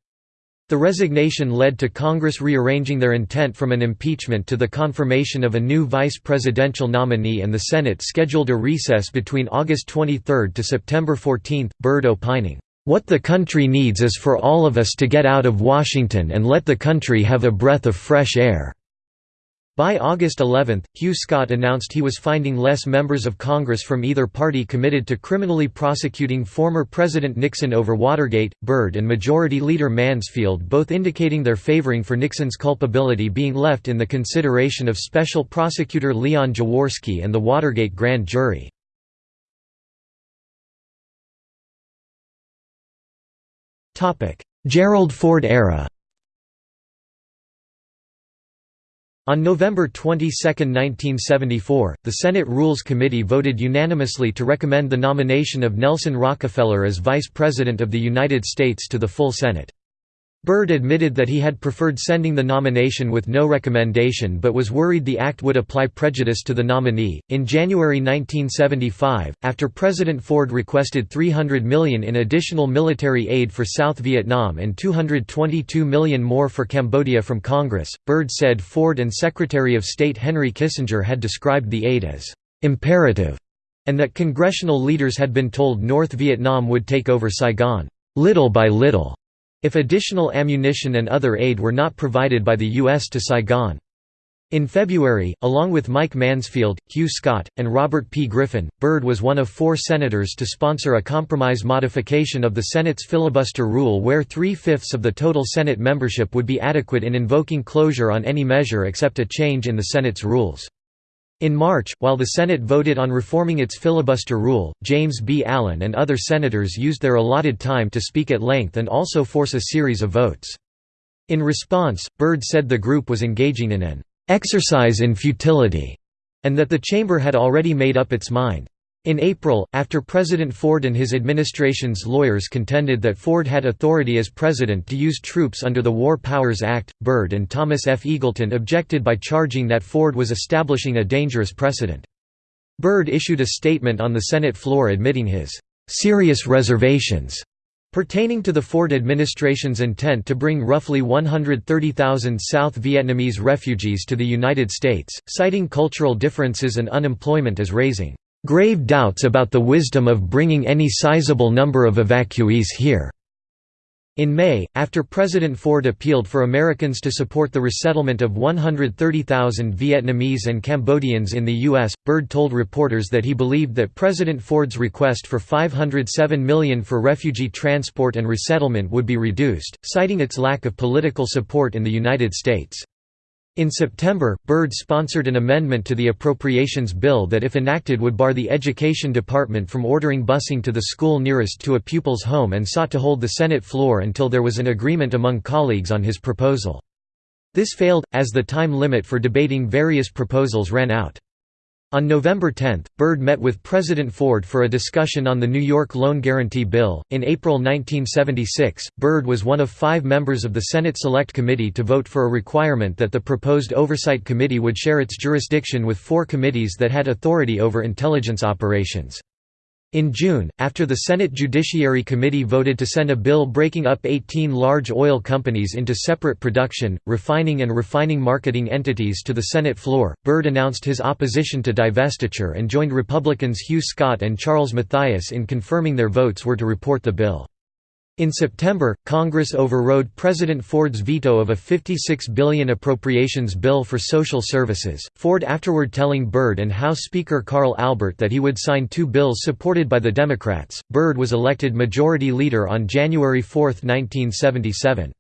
The resignation led to Congress rearranging their intent from an impeachment to the confirmation of a new vice presidential nominee and the Senate scheduled a recess between August 23 to September 14, Byrd opining, "...what the country needs is for all of us to get out of Washington and let the country have a breath of fresh air." By August 11, Hugh Scott announced he was finding less members of Congress from either party committed to criminally prosecuting former President Nixon over Watergate, Byrd and Majority Leader Mansfield both indicating their favoring for Nixon's culpability being left in the consideration of Special Prosecutor Leon Jaworski and the Watergate grand jury. Gerald Ford era On November 22, 1974, the Senate Rules Committee voted unanimously to recommend the nomination of Nelson Rockefeller as Vice President of the United States to the full Senate. Byrd admitted that he had preferred sending the nomination with no recommendation but was worried the act would apply prejudice to the nominee. In January 1975, after President Ford requested 300 million in additional military aid for South Vietnam and 222 million more for Cambodia from Congress, Byrd said Ford and Secretary of State Henry Kissinger had described the aid as imperative and that congressional leaders had been told North Vietnam would take over Saigon little by little if additional ammunition and other aid were not provided by the U.S. to Saigon. In February, along with Mike Mansfield, Hugh Scott, and Robert P. Griffin, Byrd was one of four senators to sponsor a compromise modification of the Senate's filibuster rule where three-fifths of the total Senate membership would be adequate in invoking cloture on any measure except a change in the Senate's rules. In March, while the Senate voted on reforming its filibuster rule, James B. Allen and other senators used their allotted time to speak at length and also force a series of votes. In response, Byrd said the group was engaging in an exercise in futility, and that the chamber had already made up its mind. In April, after President Ford and his administration's lawyers contended that Ford had authority as president to use troops under the War Powers Act, Byrd and Thomas F. Eagleton objected by charging that Ford was establishing a dangerous precedent. Byrd issued a statement on the Senate floor admitting his serious reservations Pertaining to the Ford administration's intent to bring roughly 130,000 South Vietnamese refugees to the United States, citing cultural differences and unemployment as raising grave doubts about the wisdom of bringing any sizable number of evacuees here. In May, after President Ford appealed for Americans to support the resettlement of 130,000 Vietnamese and Cambodians in the U.S., Byrd told reporters that he believed that President Ford's request for 507 million for refugee transport and resettlement would be reduced, citing its lack of political support in the United States. In September, Byrd sponsored an amendment to the Appropriations Bill that if enacted would bar the Education Department from ordering busing to the school nearest to a pupil's home and sought to hold the Senate floor until there was an agreement among colleagues on his proposal. This failed, as the time limit for debating various proposals ran out. On November 10, Byrd met with President Ford for a discussion on the New York Loan Guarantee Bill. In April 1976, Byrd was one of five members of the Senate Select Committee to vote for a requirement that the proposed Oversight Committee would share its jurisdiction with four committees that had authority over intelligence operations. In June, after the Senate Judiciary Committee voted to send a bill breaking up 18 large oil companies into separate production, refining and refining marketing entities to the Senate floor, Byrd announced his opposition to divestiture and joined Republicans Hugh Scott and Charles Mathias in confirming their votes were to report the bill. In September, Congress overrode President Ford's veto of a 56 billion appropriations bill for social services, Ford afterward telling Byrd and House Speaker Carl Albert that he would sign two bills supported by the Democrats. Byrd was elected Majority Leader on January 4, 1977.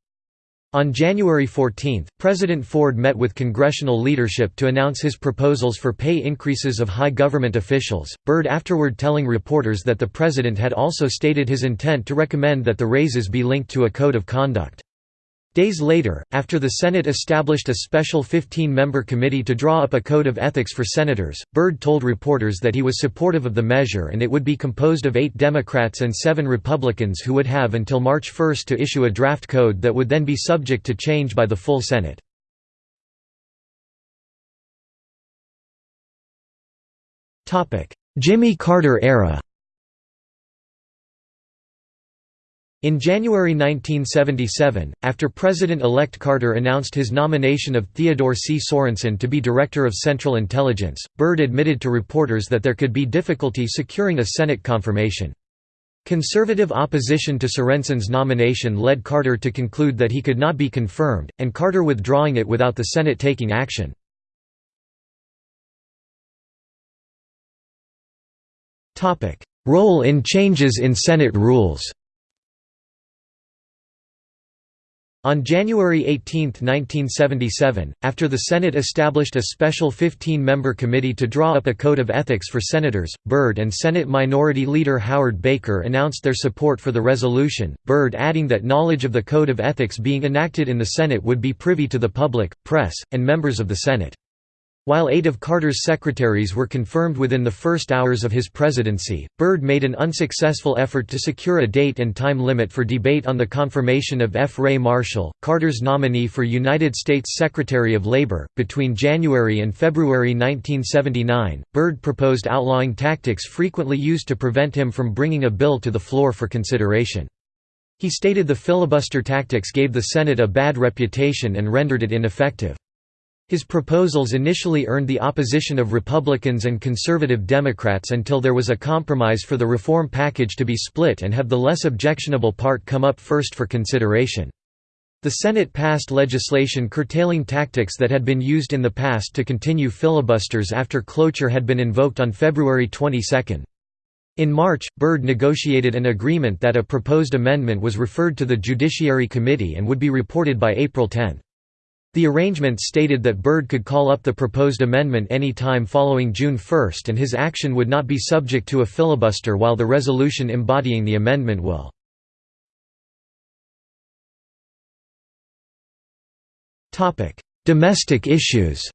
On January 14, President Ford met with congressional leadership to announce his proposals for pay increases of high government officials, Byrd afterward telling reporters that the president had also stated his intent to recommend that the raises be linked to a code of conduct. Days later, after the Senate established a special 15-member committee to draw up a code of ethics for senators, Byrd told reporters that he was supportive of the measure and it would be composed of eight Democrats and seven Republicans who would have until March 1 to issue a draft code that would then be subject to change by the full Senate. Jimmy Carter era In January 1977, after President-elect Carter announced his nomination of Theodore C. Sorensen to be Director of Central Intelligence, Byrd admitted to reporters that there could be difficulty securing a Senate confirmation. Conservative opposition to Sorensen's nomination led Carter to conclude that he could not be confirmed, and Carter withdrawing it without the Senate taking action. Role in changes in Senate rules On January 18, 1977, after the Senate established a special 15-member committee to draw up a code of ethics for senators, Byrd and Senate Minority Leader Howard Baker announced their support for the resolution, Byrd adding that knowledge of the code of ethics being enacted in the Senate would be privy to the public, press, and members of the Senate. While eight of Carter's secretaries were confirmed within the first hours of his presidency, Byrd made an unsuccessful effort to secure a date and time limit for debate on the confirmation of F. Ray Marshall, Carter's nominee for United States Secretary of Labor. Between January and February 1979, Byrd proposed outlawing tactics frequently used to prevent him from bringing a bill to the floor for consideration. He stated the filibuster tactics gave the Senate a bad reputation and rendered it ineffective. His proposals initially earned the opposition of Republicans and conservative Democrats until there was a compromise for the reform package to be split and have the less objectionable part come up first for consideration. The Senate passed legislation curtailing tactics that had been used in the past to continue filibusters after cloture had been invoked on February 22. In March, Byrd negotiated an agreement that a proposed amendment was referred to the Judiciary Committee and would be reported by April 10. The arrangement stated that Byrd could call up the proposed amendment any time following June 1 and his action would not be subject to a filibuster while the resolution embodying the amendment will. Domestic issues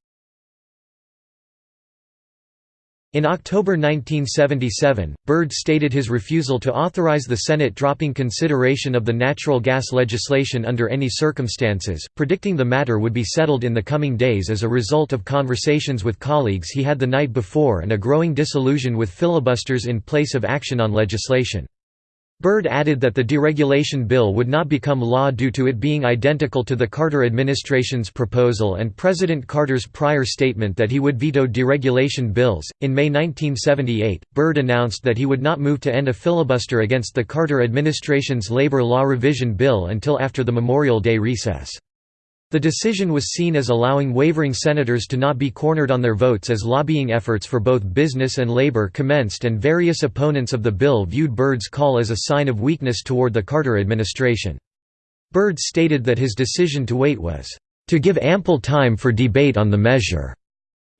In October 1977, Byrd stated his refusal to authorize the Senate dropping consideration of the natural gas legislation under any circumstances, predicting the matter would be settled in the coming days as a result of conversations with colleagues he had the night before and a growing disillusion with filibusters in place of action on legislation. Byrd added that the deregulation bill would not become law due to it being identical to the Carter administration's proposal and President Carter's prior statement that he would veto deregulation bills. In May 1978, Byrd announced that he would not move to end a filibuster against the Carter administration's labor law revision bill until after the Memorial Day recess. The decision was seen as allowing wavering senators to not be cornered on their votes as lobbying efforts for both business and labor commenced and various opponents of the bill viewed Byrd's call as a sign of weakness toward the Carter administration. Byrd stated that his decision to wait was, "...to give ample time for debate on the measure."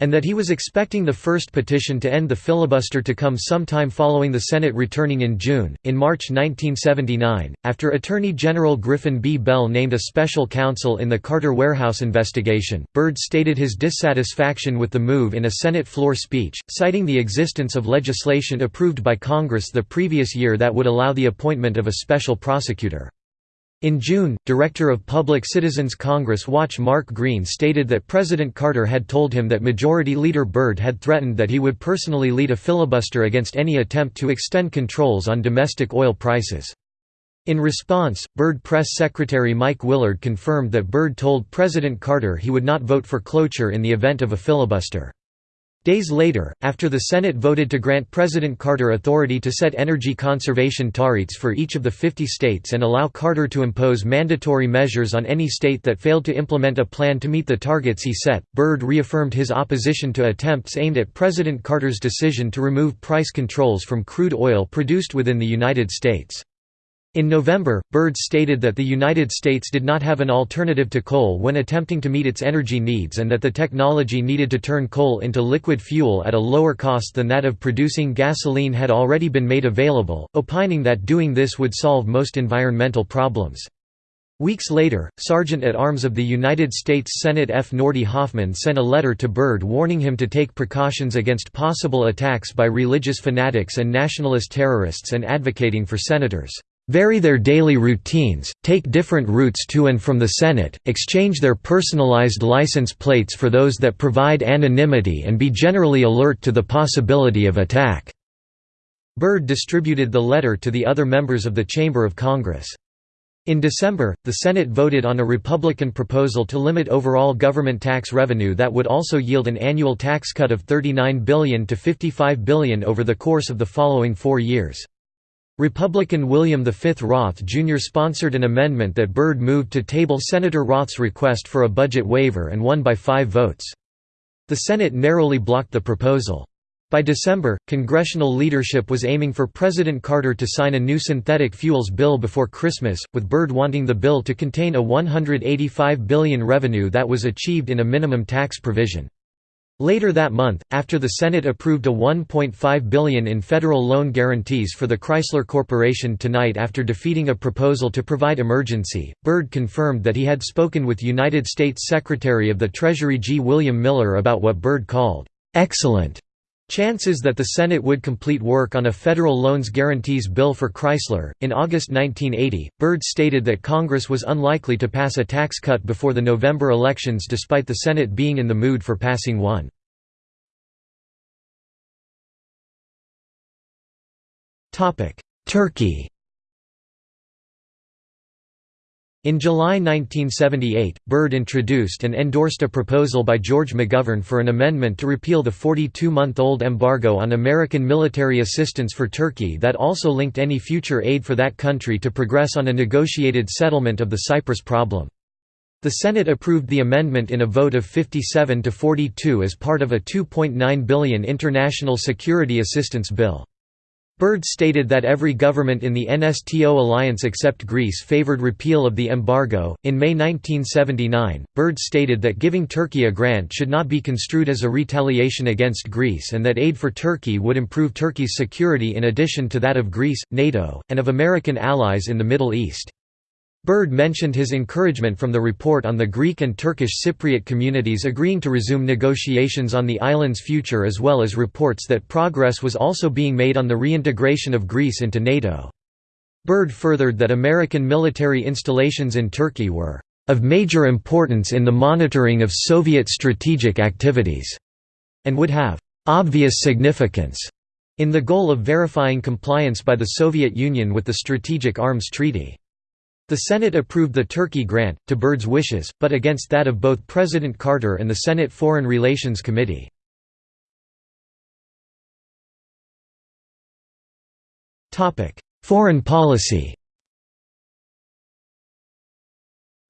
And that he was expecting the first petition to end the filibuster to come sometime following the Senate returning in June. In March 1979, after Attorney General Griffin B. Bell named a special counsel in the Carter warehouse investigation, Byrd stated his dissatisfaction with the move in a Senate floor speech, citing the existence of legislation approved by Congress the previous year that would allow the appointment of a special prosecutor. In June, Director of Public Citizens Congress Watch Mark Green stated that President Carter had told him that Majority Leader Byrd had threatened that he would personally lead a filibuster against any attempt to extend controls on domestic oil prices. In response, Byrd Press Secretary Mike Willard confirmed that Byrd told President Carter he would not vote for cloture in the event of a filibuster. Days later, after the Senate voted to grant President Carter authority to set energy conservation targets for each of the 50 states and allow Carter to impose mandatory measures on any state that failed to implement a plan to meet the targets he set, Byrd reaffirmed his opposition to attempts aimed at President Carter's decision to remove price controls from crude oil produced within the United States. In November, Byrd stated that the United States did not have an alternative to coal when attempting to meet its energy needs and that the technology needed to turn coal into liquid fuel at a lower cost than that of producing gasoline had already been made available, opining that doing this would solve most environmental problems. Weeks later, Sergeant-at-Arms of the United States Senate F. Nordy Hoffman sent a letter to Byrd warning him to take precautions against possible attacks by religious fanatics and nationalist terrorists and advocating for senators vary their daily routines, take different routes to and from the Senate, exchange their personalized license plates for those that provide anonymity and be generally alert to the possibility of attack." Byrd distributed the letter to the other members of the Chamber of Congress. In December, the Senate voted on a Republican proposal to limit overall government tax revenue that would also yield an annual tax cut of 39 billion to 55 billion over the course of the following four years. Republican William V. Roth Jr. sponsored an amendment that Byrd moved to table Senator Roth's request for a budget waiver and won by five votes. The Senate narrowly blocked the proposal. By December, congressional leadership was aiming for President Carter to sign a new synthetic fuels bill before Christmas, with Byrd wanting the bill to contain a 185 billion revenue that was achieved in a minimum tax provision. Later that month, after the Senate approved a 1.5 billion in federal loan guarantees for the Chrysler Corporation tonight after defeating a proposal to provide emergency, Byrd confirmed that he had spoken with United States Secretary of the Treasury G. William Miller about what Byrd called, "...excellent." Chances that the Senate would complete work on a federal loans guarantees bill for Chrysler. In August 1980, Byrd stated that Congress was unlikely to pass a tax cut before the November elections despite the Senate being in the mood for passing one. Turkey In July 1978, Byrd introduced and endorsed a proposal by George McGovern for an amendment to repeal the 42-month-old embargo on American military assistance for Turkey that also linked any future aid for that country to progress on a negotiated settlement of the Cyprus problem. The Senate approved the amendment in a vote of 57 to 42 as part of a 2.9 billion international security assistance bill. Byrd stated that every government in the NATO alliance except Greece favored repeal of the embargo. In May 1979, Byrd stated that giving Turkey a grant should not be construed as a retaliation against Greece and that aid for Turkey would improve Turkey's security in addition to that of Greece, NATO, and of American allies in the Middle East. Byrd mentioned his encouragement from the report on the Greek and Turkish Cypriot communities agreeing to resume negotiations on the island's future as well as reports that progress was also being made on the reintegration of Greece into NATO. Byrd furthered that American military installations in Turkey were of major importance in the monitoring of Soviet strategic activities, and would have obvious significance in the goal of verifying compliance by the Soviet Union with the Strategic Arms Treaty. The Senate approved the Turkey grant, to Byrd's wishes, but against that of both President Carter and the Senate Foreign Relations Committee. Foreign policy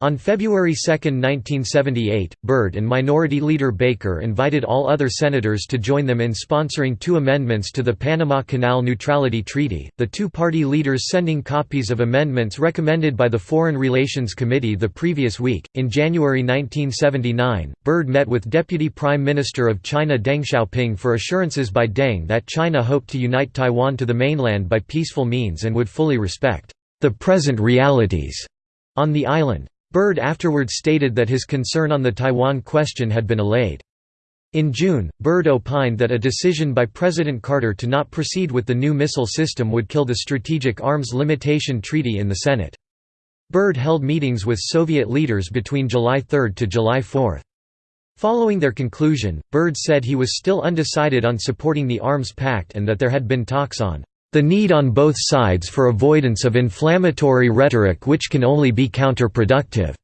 On February 2, 1978, Byrd and Minority Leader Baker invited all other senators to join them in sponsoring two amendments to the Panama Canal Neutrality Treaty, the two-party leaders sending copies of amendments recommended by the Foreign Relations Committee the previous week. In January 1979, Byrd met with Deputy Prime Minister of China Deng Xiaoping for assurances by Deng that China hoped to unite Taiwan to the mainland by peaceful means and would fully respect the present realities on the island. Byrd afterward stated that his concern on the Taiwan question had been allayed. In June, Byrd opined that a decision by President Carter to not proceed with the new missile system would kill the Strategic Arms Limitation Treaty in the Senate. Byrd held meetings with Soviet leaders between July 3 to July 4. Following their conclusion, Byrd said he was still undecided on supporting the Arms Pact and that there had been talks on the need on both sides for avoidance of inflammatory rhetoric which can only be counterproductive."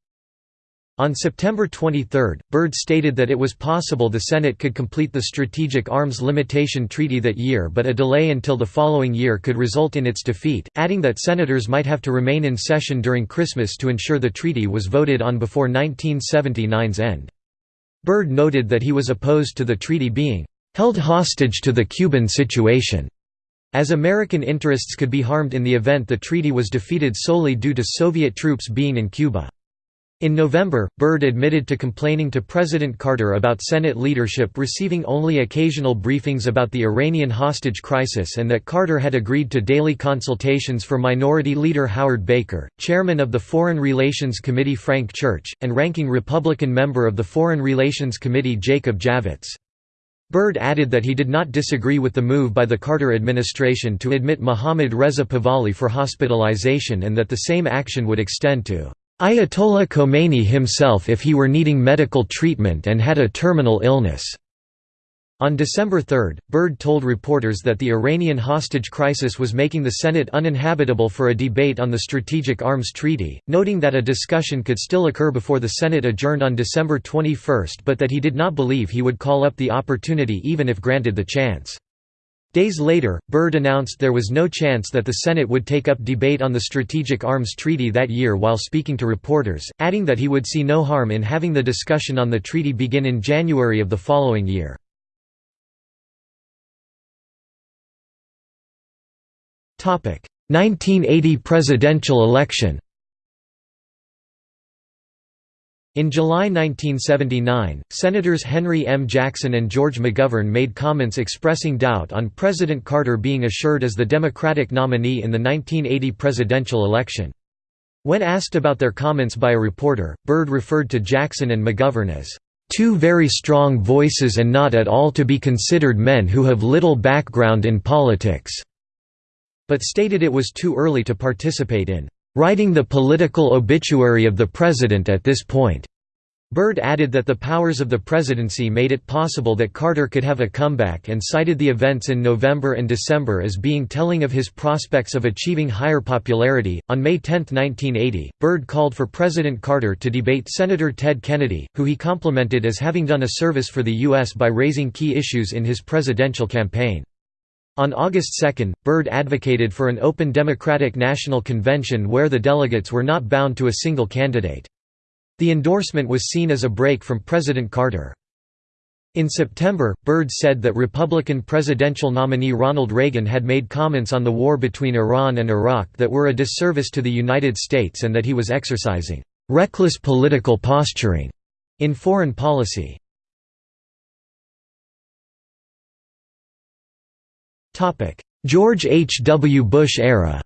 On September 23, Byrd stated that it was possible the Senate could complete the Strategic Arms Limitation Treaty that year but a delay until the following year could result in its defeat, adding that senators might have to remain in session during Christmas to ensure the treaty was voted on before 1979's end. Byrd noted that he was opposed to the treaty being "...held hostage to the Cuban situation." As American interests could be harmed in the event the treaty was defeated solely due to Soviet troops being in Cuba. In November, Byrd admitted to complaining to President Carter about Senate leadership receiving only occasional briefings about the Iranian hostage crisis and that Carter had agreed to daily consultations for Minority Leader Howard Baker, chairman of the Foreign Relations Committee Frank Church, and ranking Republican member of the Foreign Relations Committee Jacob Javits. Byrd added that he did not disagree with the move by the Carter administration to admit Mohammad Reza Pahlavi for hospitalization and that the same action would extend to Ayatollah Khomeini himself if he were needing medical treatment and had a terminal illness. On December 3, Byrd told reporters that the Iranian hostage crisis was making the Senate uninhabitable for a debate on the Strategic Arms Treaty, noting that a discussion could still occur before the Senate adjourned on December 21 but that he did not believe he would call up the opportunity even if granted the chance. Days later, Byrd announced there was no chance that the Senate would take up debate on the Strategic Arms Treaty that year while speaking to reporters, adding that he would see no harm in having the discussion on the treaty begin in January of the following year. 1980 presidential election In July 1979, Senators Henry M. Jackson and George McGovern made comments expressing doubt on President Carter being assured as the Democratic nominee in the 1980 presidential election. When asked about their comments by a reporter, Byrd referred to Jackson and McGovern as, two very strong voices and not at all to be considered men who have little background in politics." But stated it was too early to participate in writing the political obituary of the president at this point. Byrd added that the powers of the presidency made it possible that Carter could have a comeback and cited the events in November and December as being telling of his prospects of achieving higher popularity. On May 10, 1980, Byrd called for President Carter to debate Senator Ted Kennedy, who he complimented as having done a service for the U.S. by raising key issues in his presidential campaign. On August 2, Byrd advocated for an open Democratic National Convention where the delegates were not bound to a single candidate. The endorsement was seen as a break from President Carter. In September, Byrd said that Republican presidential nominee Ronald Reagan had made comments on the war between Iran and Iraq that were a disservice to the United States and that he was exercising "...reckless political posturing." in foreign policy. George H. W. Bush era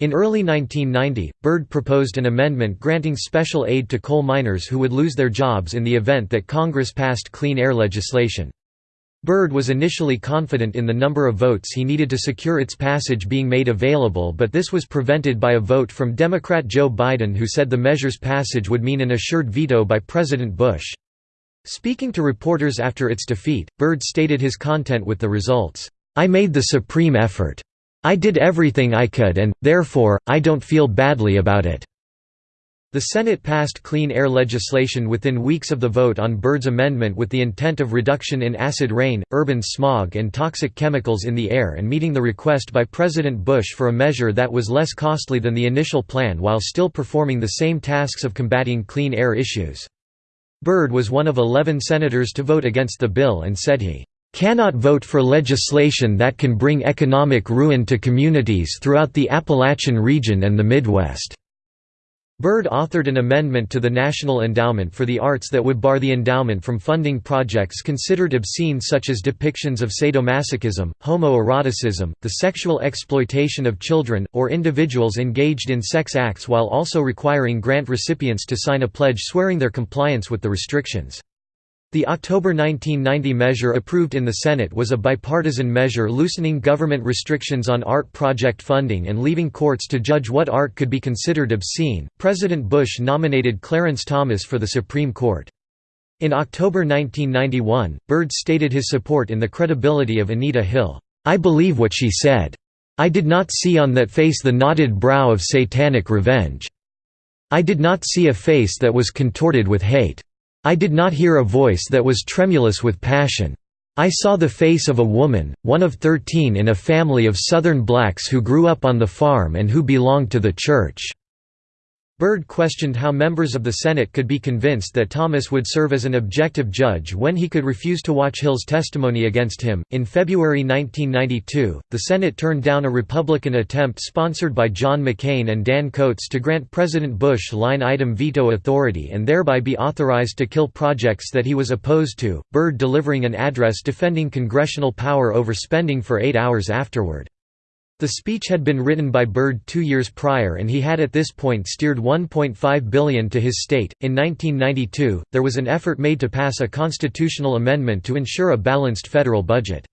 In early 1990, Byrd proposed an amendment granting special aid to coal miners who would lose their jobs in the event that Congress passed clean air legislation. Byrd was initially confident in the number of votes he needed to secure its passage being made available but this was prevented by a vote from Democrat Joe Biden who said the measure's passage would mean an assured veto by President Bush. Speaking to reporters after its defeat, Byrd stated his content with the results, "'I made the supreme effort. I did everything I could and, therefore, I don't feel badly about it." The Senate passed clean air legislation within weeks of the vote on Byrd's amendment with the intent of reduction in acid rain, urban smog and toxic chemicals in the air and meeting the request by President Bush for a measure that was less costly than the initial plan while still performing the same tasks of combating clean air issues. Byrd was one of 11 senators to vote against the bill and said he cannot vote for legislation that can bring economic ruin to communities throughout the Appalachian region and the Midwest. Byrd authored an amendment to the National Endowment for the Arts that would bar the endowment from funding projects considered obscene such as depictions of sadomasochism, homoeroticism, the sexual exploitation of children, or individuals engaged in sex acts while also requiring grant recipients to sign a pledge swearing their compliance with the restrictions. The October 1990 measure approved in the Senate was a bipartisan measure loosening government restrictions on art project funding and leaving courts to judge what art could be considered obscene. President Bush nominated Clarence Thomas for the Supreme Court. In October 1991, Byrd stated his support in the credibility of Anita Hill. I believe what she said. I did not see on that face the knotted brow of satanic revenge. I did not see a face that was contorted with hate. I did not hear a voice that was tremulous with passion. I saw the face of a woman, one of thirteen in a family of Southern blacks who grew up on the farm and who belonged to the church. Byrd questioned how members of the Senate could be convinced that Thomas would serve as an objective judge when he could refuse to watch Hill's testimony against him. In February 1992, the Senate turned down a Republican attempt sponsored by John McCain and Dan Coats to grant President Bush line item veto authority and thereby be authorized to kill projects that he was opposed to, Byrd delivering an address defending congressional power over spending for eight hours afterward. The speech had been written by Byrd two years prior and he had at this point steered 1.5 billion to his state. In 1992, there was an effort made to pass a constitutional amendment to ensure a balanced federal budget.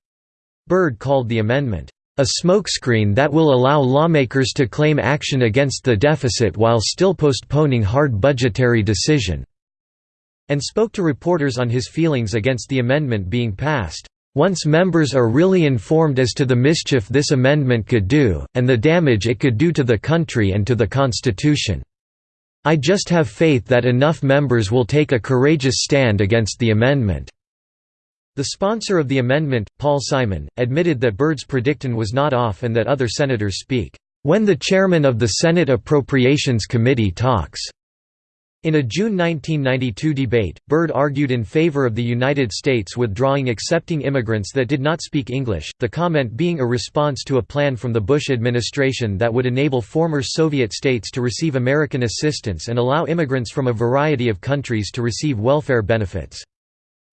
Byrd called the amendment, a smokescreen that will allow lawmakers to claim action against the deficit while still postponing hard budgetary decision, and spoke to reporters on his feelings against the amendment being passed. Once members are really informed as to the mischief this amendment could do, and the damage it could do to the country and to the Constitution. I just have faith that enough members will take a courageous stand against the amendment." The sponsor of the amendment, Paul Simon, admitted that Byrd's prediction was not off and that other senators speak, "...when the chairman of the Senate Appropriations Committee talks." In a June 1992 debate, Byrd argued in favor of the United States withdrawing accepting immigrants that did not speak English, the comment being a response to a plan from the Bush administration that would enable former Soviet states to receive American assistance and allow immigrants from a variety of countries to receive welfare benefits.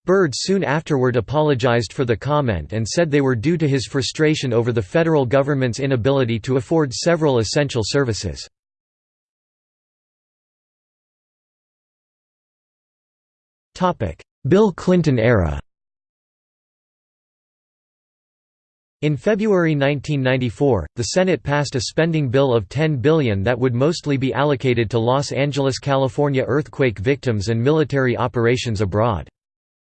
Byrd soon afterward apologized for the comment and said they were due to his frustration over the federal government's inability to afford several essential services. Bill Clinton era In February 1994, the Senate passed a spending bill of 10 billion that would mostly be allocated to Los Angeles, California earthquake victims and military operations abroad.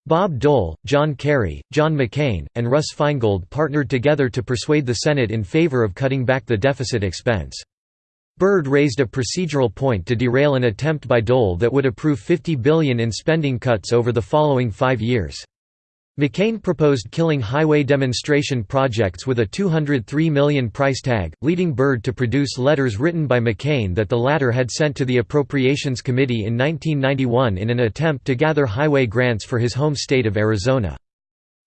Bob Dole, John Kerry, John McCain, and Russ Feingold partnered together to persuade the Senate in favor of cutting back the deficit expense. Byrd raised a procedural point to derail an attempt by Dole that would approve 50 billion in spending cuts over the following five years. McCain proposed killing highway demonstration projects with a 203 million price tag, leading Byrd to produce letters written by McCain that the latter had sent to the Appropriations Committee in 1991 in an attempt to gather highway grants for his home state of Arizona.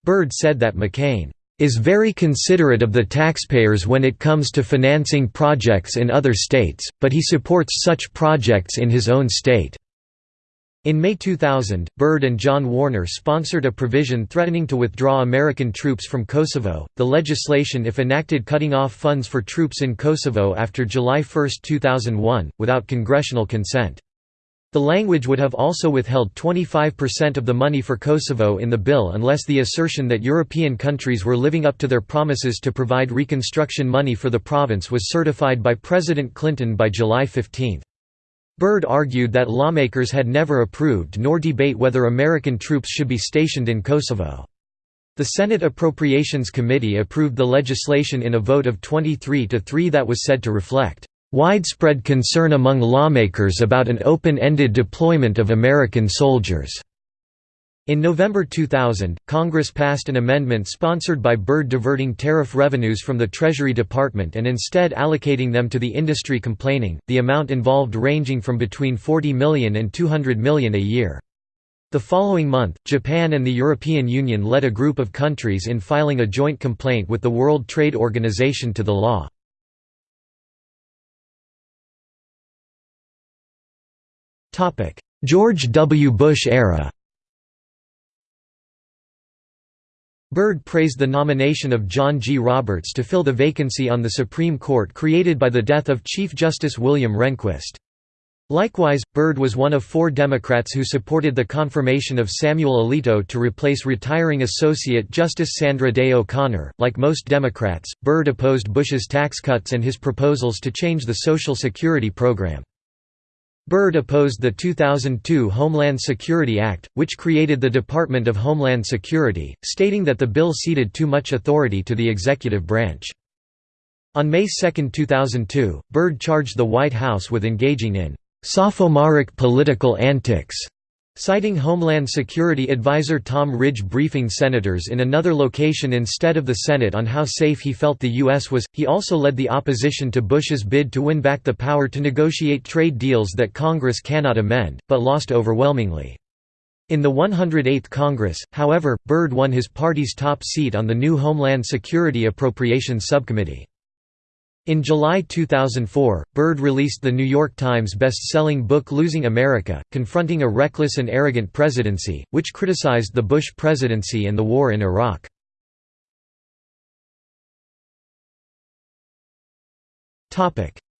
Byrd said that McCain is very considerate of the taxpayers when it comes to financing projects in other states, but he supports such projects in his own state." In May 2000, Byrd and John Warner sponsored a provision threatening to withdraw American troops from Kosovo, the legislation if enacted cutting off funds for troops in Kosovo after July 1, 2001, without congressional consent. The language would have also withheld 25% of the money for Kosovo in the bill unless the assertion that European countries were living up to their promises to provide reconstruction money for the province was certified by President Clinton by July 15. Byrd argued that lawmakers had never approved nor debate whether American troops should be stationed in Kosovo. The Senate Appropriations Committee approved the legislation in a vote of 23 to 3 that was said to reflect widespread concern among lawmakers about an open-ended deployment of American soldiers. In November 2000, Congress passed an amendment sponsored by Byrd diverting tariff revenues from the Treasury Department and instead allocating them to the industry complaining, the amount involved ranging from between 40 million and 200 million a year. The following month, Japan and the European Union led a group of countries in filing a joint complaint with the World Trade Organization to the law. George W. Bush era Byrd praised the nomination of John G. Roberts to fill the vacancy on the Supreme Court created by the death of Chief Justice William Rehnquist. Likewise, Byrd was one of four Democrats who supported the confirmation of Samuel Alito to replace retiring Associate Justice Sandra Day O'Connor. Like most Democrats, Byrd opposed Bush's tax cuts and his proposals to change the Social Security program. Byrd opposed the 2002 Homeland Security Act, which created the Department of Homeland Security, stating that the bill ceded too much authority to the executive branch. On May 2, 2002, Byrd charged the White House with engaging in sophomoric political antics Citing Homeland Security Advisor Tom Ridge briefing senators in another location instead of the Senate on how safe he felt the U.S. was, he also led the opposition to Bush's bid to win back the power to negotiate trade deals that Congress cannot amend, but lost overwhelmingly. In the 108th Congress, however, Byrd won his party's top seat on the new Homeland Security Appropriations Subcommittee. In July 2004, Byrd released the New York Times best-selling book Losing America, Confronting a Reckless and Arrogant Presidency, which criticized the Bush presidency and the war in Iraq.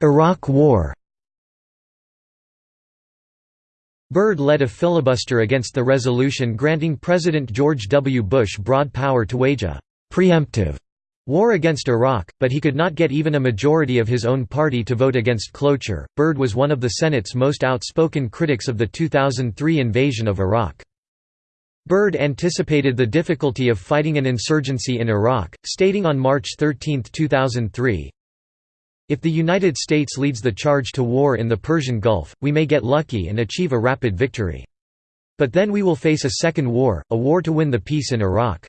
Iraq War Byrd led a filibuster against the resolution granting President George W. Bush broad power to wage a «preemptive» war against Iraq, but he could not get even a majority of his own party to vote against cloture. Byrd was one of the Senate's most outspoken critics of the 2003 invasion of Iraq. Byrd anticipated the difficulty of fighting an insurgency in Iraq, stating on March 13, 2003, If the United States leads the charge to war in the Persian Gulf, we may get lucky and achieve a rapid victory. But then we will face a second war, a war to win the peace in Iraq.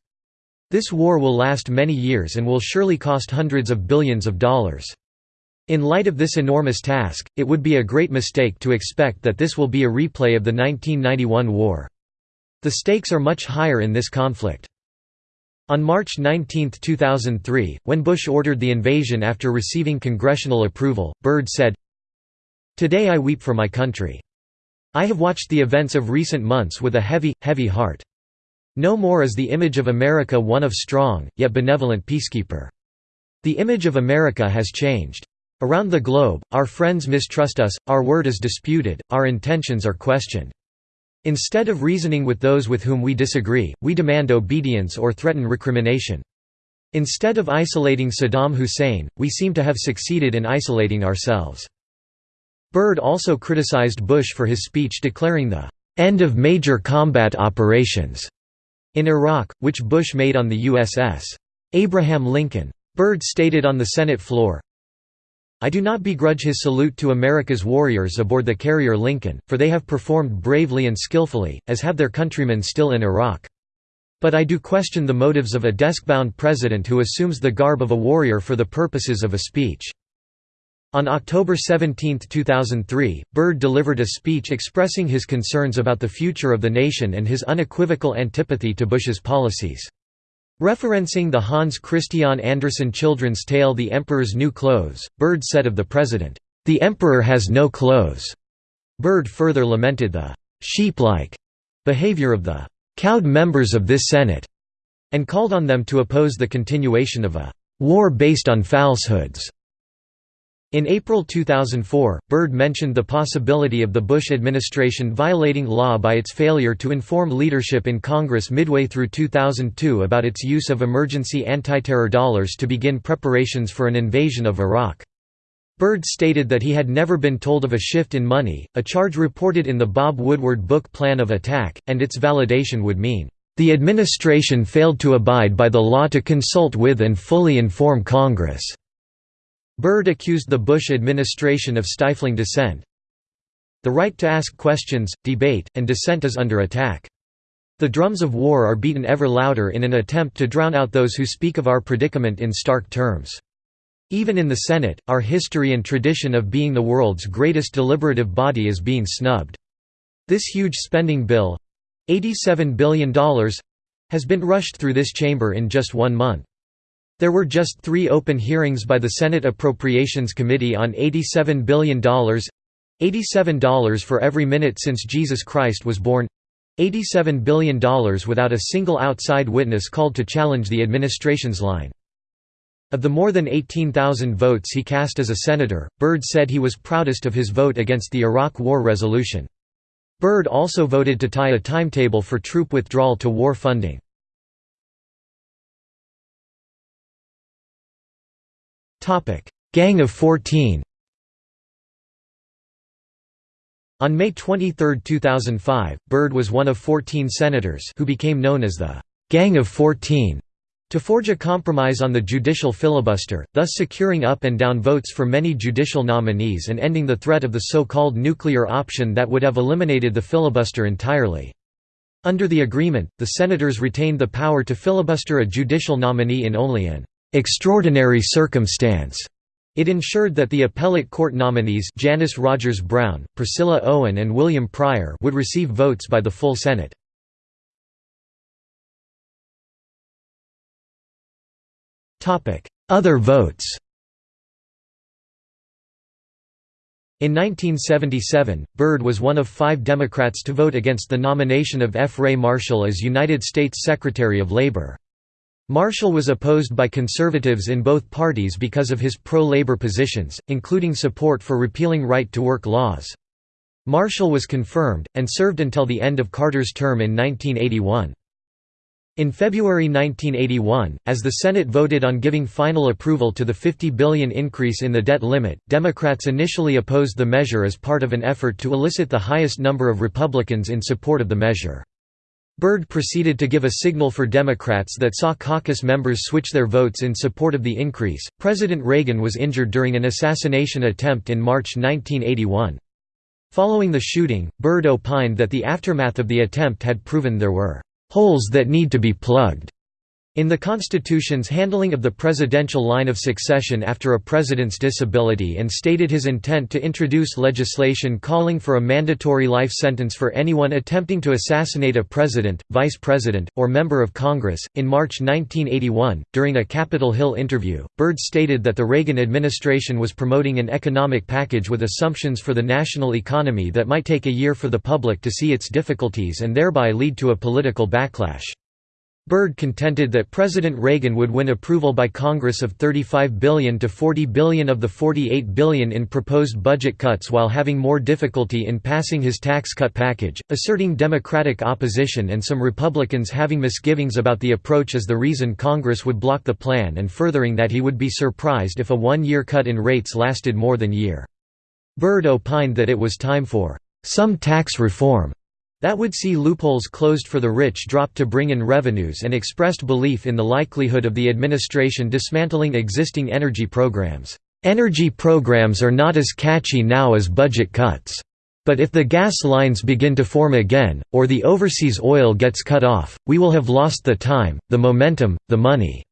This war will last many years and will surely cost hundreds of billions of dollars. In light of this enormous task, it would be a great mistake to expect that this will be a replay of the 1991 war. The stakes are much higher in this conflict. On March 19, 2003, when Bush ordered the invasion after receiving congressional approval, Byrd said, Today I weep for my country. I have watched the events of recent months with a heavy, heavy heart. No more is the image of America one of strong, yet benevolent peacekeeper. The image of America has changed. Around the globe, our friends mistrust us, our word is disputed, our intentions are questioned. Instead of reasoning with those with whom we disagree, we demand obedience or threaten recrimination. Instead of isolating Saddam Hussein, we seem to have succeeded in isolating ourselves. Byrd also criticized Bush for his speech declaring the end of major combat operations in Iraq, which Bush made on the USS Abraham Lincoln. Byrd stated on the Senate floor, I do not begrudge his salute to America's warriors aboard the carrier Lincoln, for they have performed bravely and skillfully, as have their countrymen still in Iraq. But I do question the motives of a desk-bound president who assumes the garb of a warrior for the purposes of a speech. On October 17, 2003, Byrd delivered a speech expressing his concerns about the future of the nation and his unequivocal antipathy to Bush's policies. Referencing the Hans Christian Andersen children's tale The Emperor's New Clothes, Byrd said of the president, "'The Emperor has no clothes'". Byrd further lamented the "'sheep-like' behavior of the "'cowed members of this Senate' and called on them to oppose the continuation of a "'war based on falsehoods' In April 2004, Byrd mentioned the possibility of the Bush administration violating law by its failure to inform leadership in Congress midway through 2002 about its use of emergency anti-terror dollars to begin preparations for an invasion of Iraq. Byrd stated that he had never been told of a shift in money, a charge reported in the Bob Woodward book Plan of Attack, and its validation would mean, "...the administration failed to abide by the law to consult with and fully inform Congress." Byrd accused the Bush administration of stifling dissent. The right to ask questions, debate, and dissent is under attack. The drums of war are beaten ever louder in an attempt to drown out those who speak of our predicament in stark terms. Even in the Senate, our history and tradition of being the world's greatest deliberative body is being snubbed. This huge spending bill—$87 billion— has been rushed through this chamber in just one month. There were just three open hearings by the Senate Appropriations Committee on $87 billion, $87 for every minute since Jesus Christ was born $87 billion without a single outside witness called to challenge the administration's line. Of the more than 18,000 votes he cast as a senator, Byrd said he was proudest of his vote against the Iraq War resolution. Byrd also voted to tie a timetable for troop withdrawal to war funding. Gang of 14 On May 23, 2005, Byrd was one of 14 senators who became known as the «Gang of 14» to forge a compromise on the judicial filibuster, thus securing up and down votes for many judicial nominees and ending the threat of the so-called nuclear option that would have eliminated the filibuster entirely. Under the agreement, the senators retained the power to filibuster a judicial nominee in only an «extraordinary circumstance» It ensured that the appellate court nominees Janice Rogers Brown, Priscilla Owen and William Pryor would receive votes by the full Senate. Other votes In 1977, Byrd was one of five Democrats to vote against the nomination of F. Ray Marshall as United States Secretary of Labor. Marshall was opposed by conservatives in both parties because of his pro-labor positions, including support for repealing right-to-work laws. Marshall was confirmed, and served until the end of Carter's term in 1981. In February 1981, as the Senate voted on giving final approval to the 50 billion increase in the debt limit, Democrats initially opposed the measure as part of an effort to elicit the highest number of Republicans in support of the measure. Byrd proceeded to give a signal for Democrats that saw caucus members switch their votes in support of the increase. President Reagan was injured during an assassination attempt in March 1981. Following the shooting, Byrd opined that the aftermath of the attempt had proven there were holes that need to be plugged in the Constitution's handling of the presidential line of succession after a president's disability and stated his intent to introduce legislation calling for a mandatory life sentence for anyone attempting to assassinate a president, vice president, or member of Congress. In March 1981, during a Capitol Hill interview, Byrd stated that the Reagan administration was promoting an economic package with assumptions for the national economy that might take a year for the public to see its difficulties and thereby lead to a political backlash. Byrd contended that President Reagan would win approval by Congress of 35 billion to 40 billion of the 48 billion in proposed budget cuts while having more difficulty in passing his tax cut package, asserting Democratic opposition and some Republicans having misgivings about the approach as the reason Congress would block the plan and furthering that he would be surprised if a one-year cut in rates lasted more than a year. Byrd opined that it was time for some tax reform that would see loopholes closed for the rich drop to bring in revenues and expressed belief in the likelihood of the administration dismantling existing energy programs. Energy programs are not as catchy now as budget cuts. But if the gas lines begin to form again, or the overseas oil gets cut off, we will have lost the time, the momentum, the money.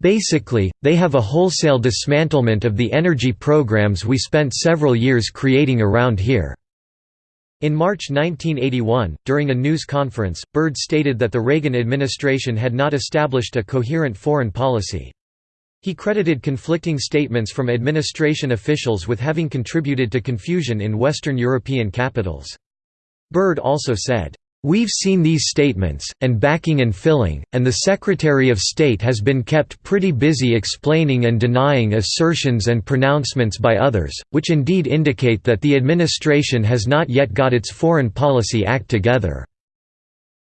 Basically, they have a wholesale dismantlement of the energy programs we spent several years creating around here. In March 1981, during a news conference, Byrd stated that the Reagan administration had not established a coherent foreign policy. He credited conflicting statements from administration officials with having contributed to confusion in Western European capitals. Byrd also said, We've seen these statements, and backing and filling, and the Secretary of State has been kept pretty busy explaining and denying assertions and pronouncements by others, which indeed indicate that the administration has not yet got its foreign policy act together."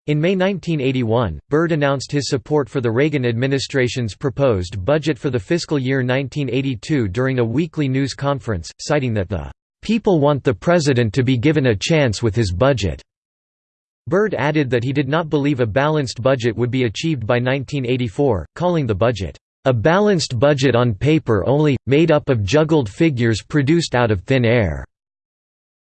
In May 1981, Byrd announced his support for the Reagan administration's proposed budget for the fiscal year 1982 during a weekly news conference, citing that the "...people want the president to be given a chance with his budget." Byrd added that he did not believe a balanced budget would be achieved by 1984, calling the budget, "...a balanced budget on paper only, made up of juggled figures produced out of thin air."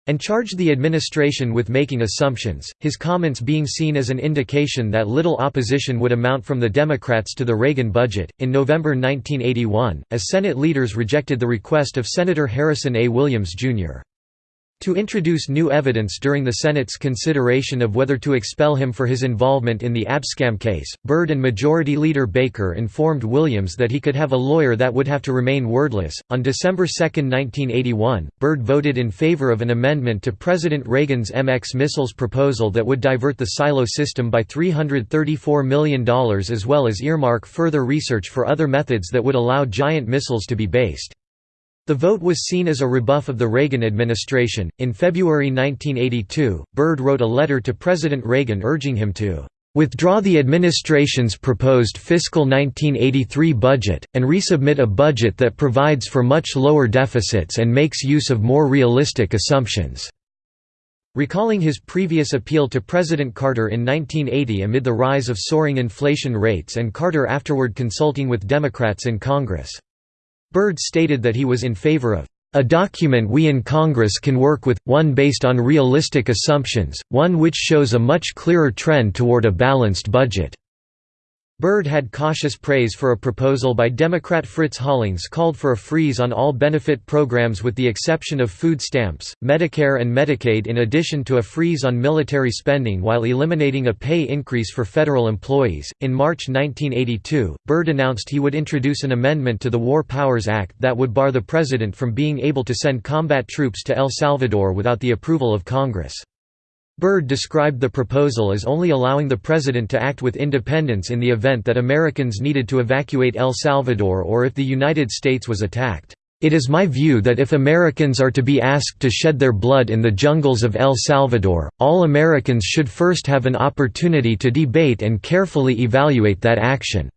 and charged the administration with making assumptions, his comments being seen as an indication that little opposition would amount from the Democrats to the Reagan budget. In November 1981, as Senate leaders rejected the request of Senator Harrison A. Williams, Jr. To introduce new evidence during the Senate's consideration of whether to expel him for his involvement in the Abscam case, Byrd and Majority Leader Baker informed Williams that he could have a lawyer that would have to remain wordless. On December 2, 1981, Byrd voted in favor of an amendment to President Reagan's MX missiles proposal that would divert the silo system by $334 million as well as earmark further research for other methods that would allow giant missiles to be based. The vote was seen as a rebuff of the Reagan administration. In February 1982, Byrd wrote a letter to President Reagan urging him to withdraw the administration's proposed fiscal 1983 budget, and resubmit a budget that provides for much lower deficits and makes use of more realistic assumptions." Recalling his previous appeal to President Carter in 1980 amid the rise of soaring inflation rates and Carter afterward consulting with Democrats in Congress. Byrd stated that he was in favor of a document we in Congress can work with, one based on realistic assumptions, one which shows a much clearer trend toward a balanced budget." Byrd had cautious praise for a proposal by Democrat Fritz Hollings called for a freeze on all benefit programs with the exception of food stamps, Medicare and Medicaid in addition to a freeze on military spending while eliminating a pay increase for federal employees. In March 1982, Byrd announced he would introduce an amendment to the War Powers Act that would bar the president from being able to send combat troops to El Salvador without the approval of Congress. Byrd described the proposal as only allowing the president to act with independence in the event that Americans needed to evacuate El Salvador or if the United States was attacked. It is my view that if Americans are to be asked to shed their blood in the jungles of El Salvador, all Americans should first have an opportunity to debate and carefully evaluate that action.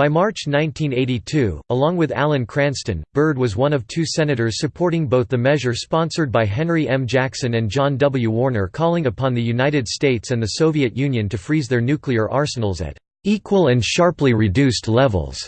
By March 1982, along with Alan Cranston, Byrd was one of two senators supporting both the measure sponsored by Henry M. Jackson and John W. Warner calling upon the United States and the Soviet Union to freeze their nuclear arsenals at "...equal and sharply reduced levels."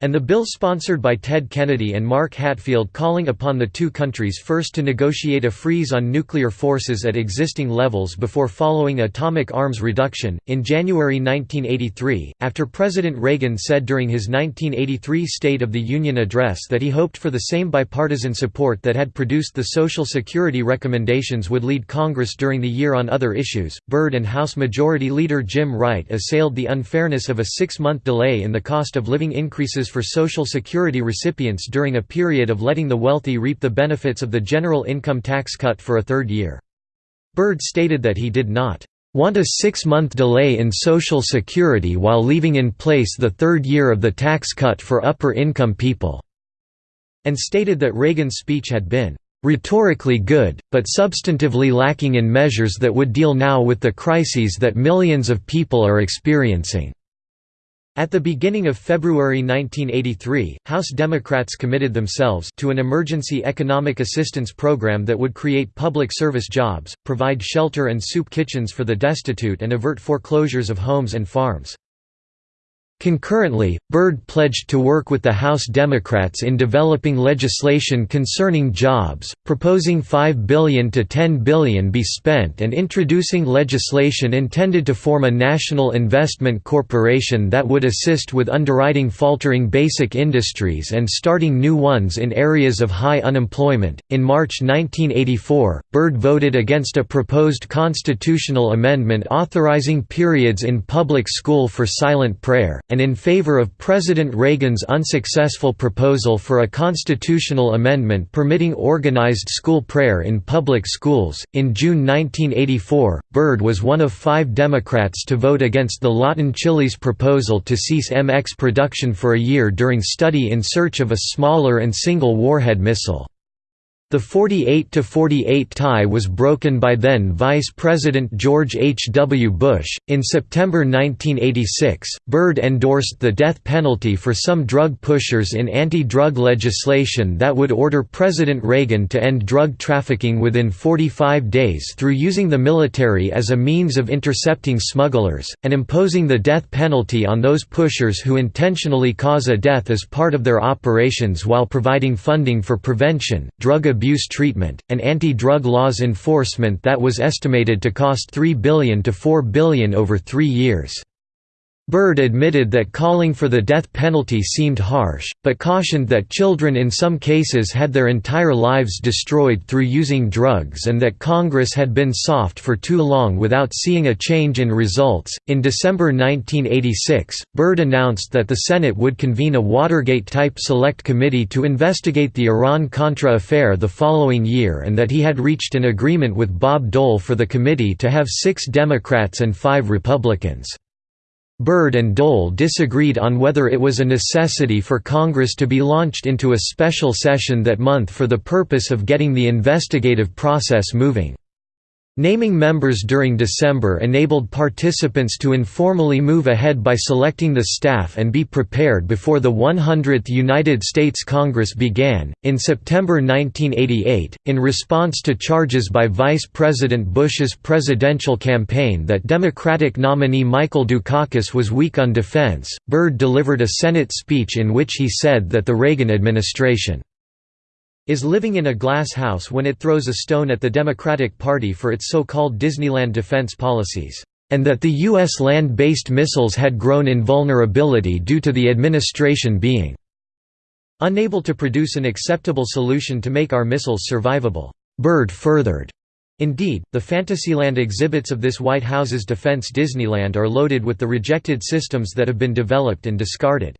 And the bill sponsored by Ted Kennedy and Mark Hatfield calling upon the two countries first to negotiate a freeze on nuclear forces at existing levels before following atomic arms reduction. In January 1983, after President Reagan said during his 1983 State of the Union address that he hoped for the same bipartisan support that had produced the Social Security recommendations would lead Congress during the year on other issues, Byrd and House Majority Leader Jim Wright assailed the unfairness of a six month delay in the cost of living increases for Social Security recipients during a period of letting the wealthy reap the benefits of the general income tax cut for a third year. Byrd stated that he did not want a six-month delay in Social Security while leaving in place the third year of the tax cut for upper-income people", and stated that Reagan's speech had been "...rhetorically good, but substantively lacking in measures that would deal now with the crises that millions of people are experiencing." At the beginning of February 1983, House Democrats committed themselves to an emergency economic assistance program that would create public service jobs, provide shelter and soup kitchens for the destitute and avert foreclosures of homes and farms. Concurrently, Byrd pledged to work with the House Democrats in developing legislation concerning jobs, proposing 5 billion to 10 billion be spent and introducing legislation intended to form a national investment corporation that would assist with underwriting faltering basic industries and starting new ones in areas of high unemployment. In March 1984, Byrd voted against a proposed constitutional amendment authorizing periods in public school for silent prayer and in favor of President Reagan's unsuccessful proposal for a constitutional amendment permitting organized school prayer in public schools. In June 1984, Byrd was one of five Democrats to vote against the Lawton Chiles proposal to cease MX production for a year during study in search of a smaller and single warhead missile. The 48–48 tie was broken by then Vice President George H. W. Bush. In September 1986, Byrd endorsed the death penalty for some drug pushers in anti-drug legislation that would order President Reagan to end drug trafficking within 45 days through using the military as a means of intercepting smugglers, and imposing the death penalty on those pushers who intentionally cause a death as part of their operations while providing funding for prevention, drug abuse treatment, and anti-drug laws enforcement that was estimated to cost 3 billion to 4 billion over three years. Byrd admitted that calling for the death penalty seemed harsh, but cautioned that children in some cases had their entire lives destroyed through using drugs and that Congress had been soft for too long without seeing a change in results. In December 1986, Byrd announced that the Senate would convene a Watergate type select committee to investigate the Iran Contra affair the following year and that he had reached an agreement with Bob Dole for the committee to have six Democrats and five Republicans. Byrd and Dole disagreed on whether it was a necessity for Congress to be launched into a special session that month for the purpose of getting the investigative process moving. Naming members during December enabled participants to informally move ahead by selecting the staff and be prepared before the 100th United States Congress began. In September 1988, in response to charges by Vice President Bush's presidential campaign that Democratic nominee Michael Dukakis was weak on defense, Byrd delivered a Senate speech in which he said that the Reagan administration is living in a glass house when it throws a stone at the Democratic Party for its so-called Disneyland defense policies, and that the U.S. land-based missiles had grown in vulnerability due to the administration being unable to produce an acceptable solution to make our missiles survivable. Byrd furthered. Indeed, the Fantasyland exhibits of this White House's defense Disneyland are loaded with the rejected systems that have been developed and discarded.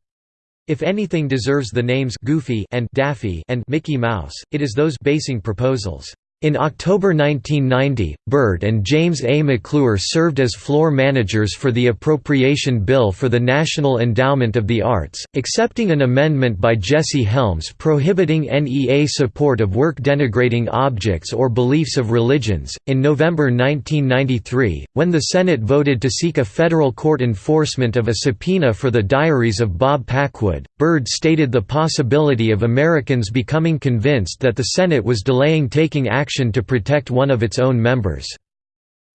If anything deserves the names Goofy and Daffy and Mickey Mouse, it is those basing proposals. In October 1990, Byrd and James A. McClure served as floor managers for the appropriation bill for the National Endowment of the Arts, accepting an amendment by Jesse Helms prohibiting NEA support of work denigrating objects or beliefs of religions. In November 1993, when the Senate voted to seek a federal court enforcement of a subpoena for the diaries of Bob Packwood, Byrd stated the possibility of Americans becoming convinced that the Senate was delaying taking action to protect one of its own members.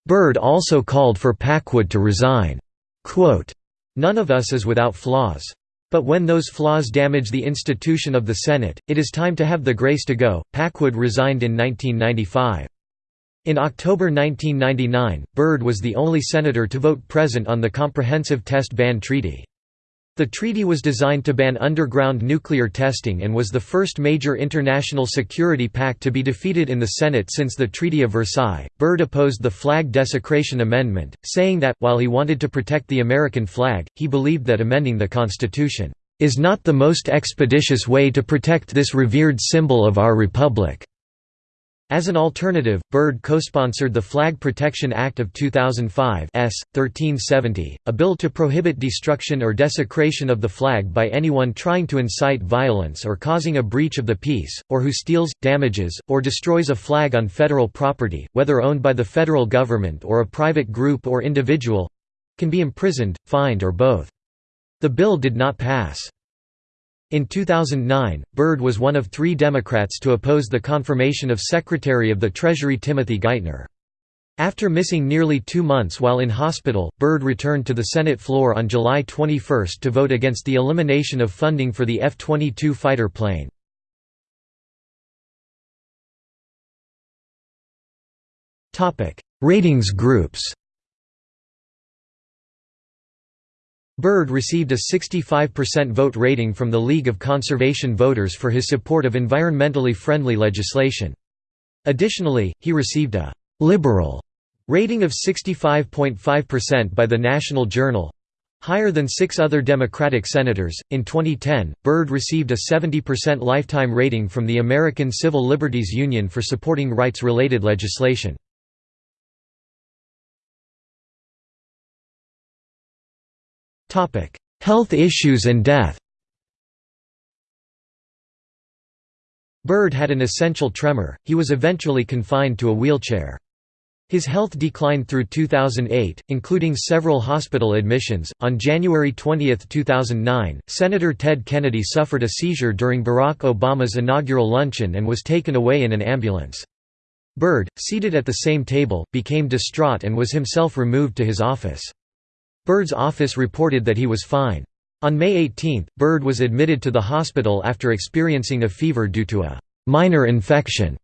Byrd also called for Packwood to resign. Quote, None of us is without flaws. But when those flaws damage the institution of the Senate, it is time to have the grace to go. Packwood resigned in 1995. In October 1999, Byrd was the only senator to vote present on the Comprehensive Test Ban Treaty. The treaty was designed to ban underground nuclear testing and was the first major international security pact to be defeated in the Senate since the Treaty of Versailles. Byrd opposed the flag desecration amendment, saying that, while he wanted to protect the American flag, he believed that amending the Constitution is not the most expeditious way to protect this revered symbol of our republic. As an alternative, Byrd co-sponsored the Flag Protection Act of 2005 S. 1370, a bill to prohibit destruction or desecration of the flag by anyone trying to incite violence or causing a breach of the peace, or who steals, damages, or destroys a flag on federal property, whether owned by the federal government or a private group or individual—can be imprisoned, fined or both. The bill did not pass. In 2009, Byrd was one of three Democrats to oppose the confirmation of Secretary of the Treasury Timothy Geithner. After missing nearly two months while in hospital, Byrd returned to the Senate floor on July 21 to vote against the elimination of funding for the F-22 fighter plane. Ratings groups Byrd received a 65% vote rating from the League of Conservation Voters for his support of environmentally friendly legislation. Additionally, he received a «liberal» rating of 65.5% by the National Journal higher than six other Democratic senators. In 2010, Byrd received a 70% lifetime rating from the American Civil Liberties Union for supporting rights related legislation. Health issues and death Byrd had an essential tremor, he was eventually confined to a wheelchair. His health declined through 2008, including several hospital admissions. On January 20, 2009, Senator Ted Kennedy suffered a seizure during Barack Obama's inaugural luncheon and was taken away in an ambulance. Byrd, seated at the same table, became distraught and was himself removed to his office. Byrd's office reported that he was fine. On May 18, Byrd was admitted to the hospital after experiencing a fever due to a «minor infection»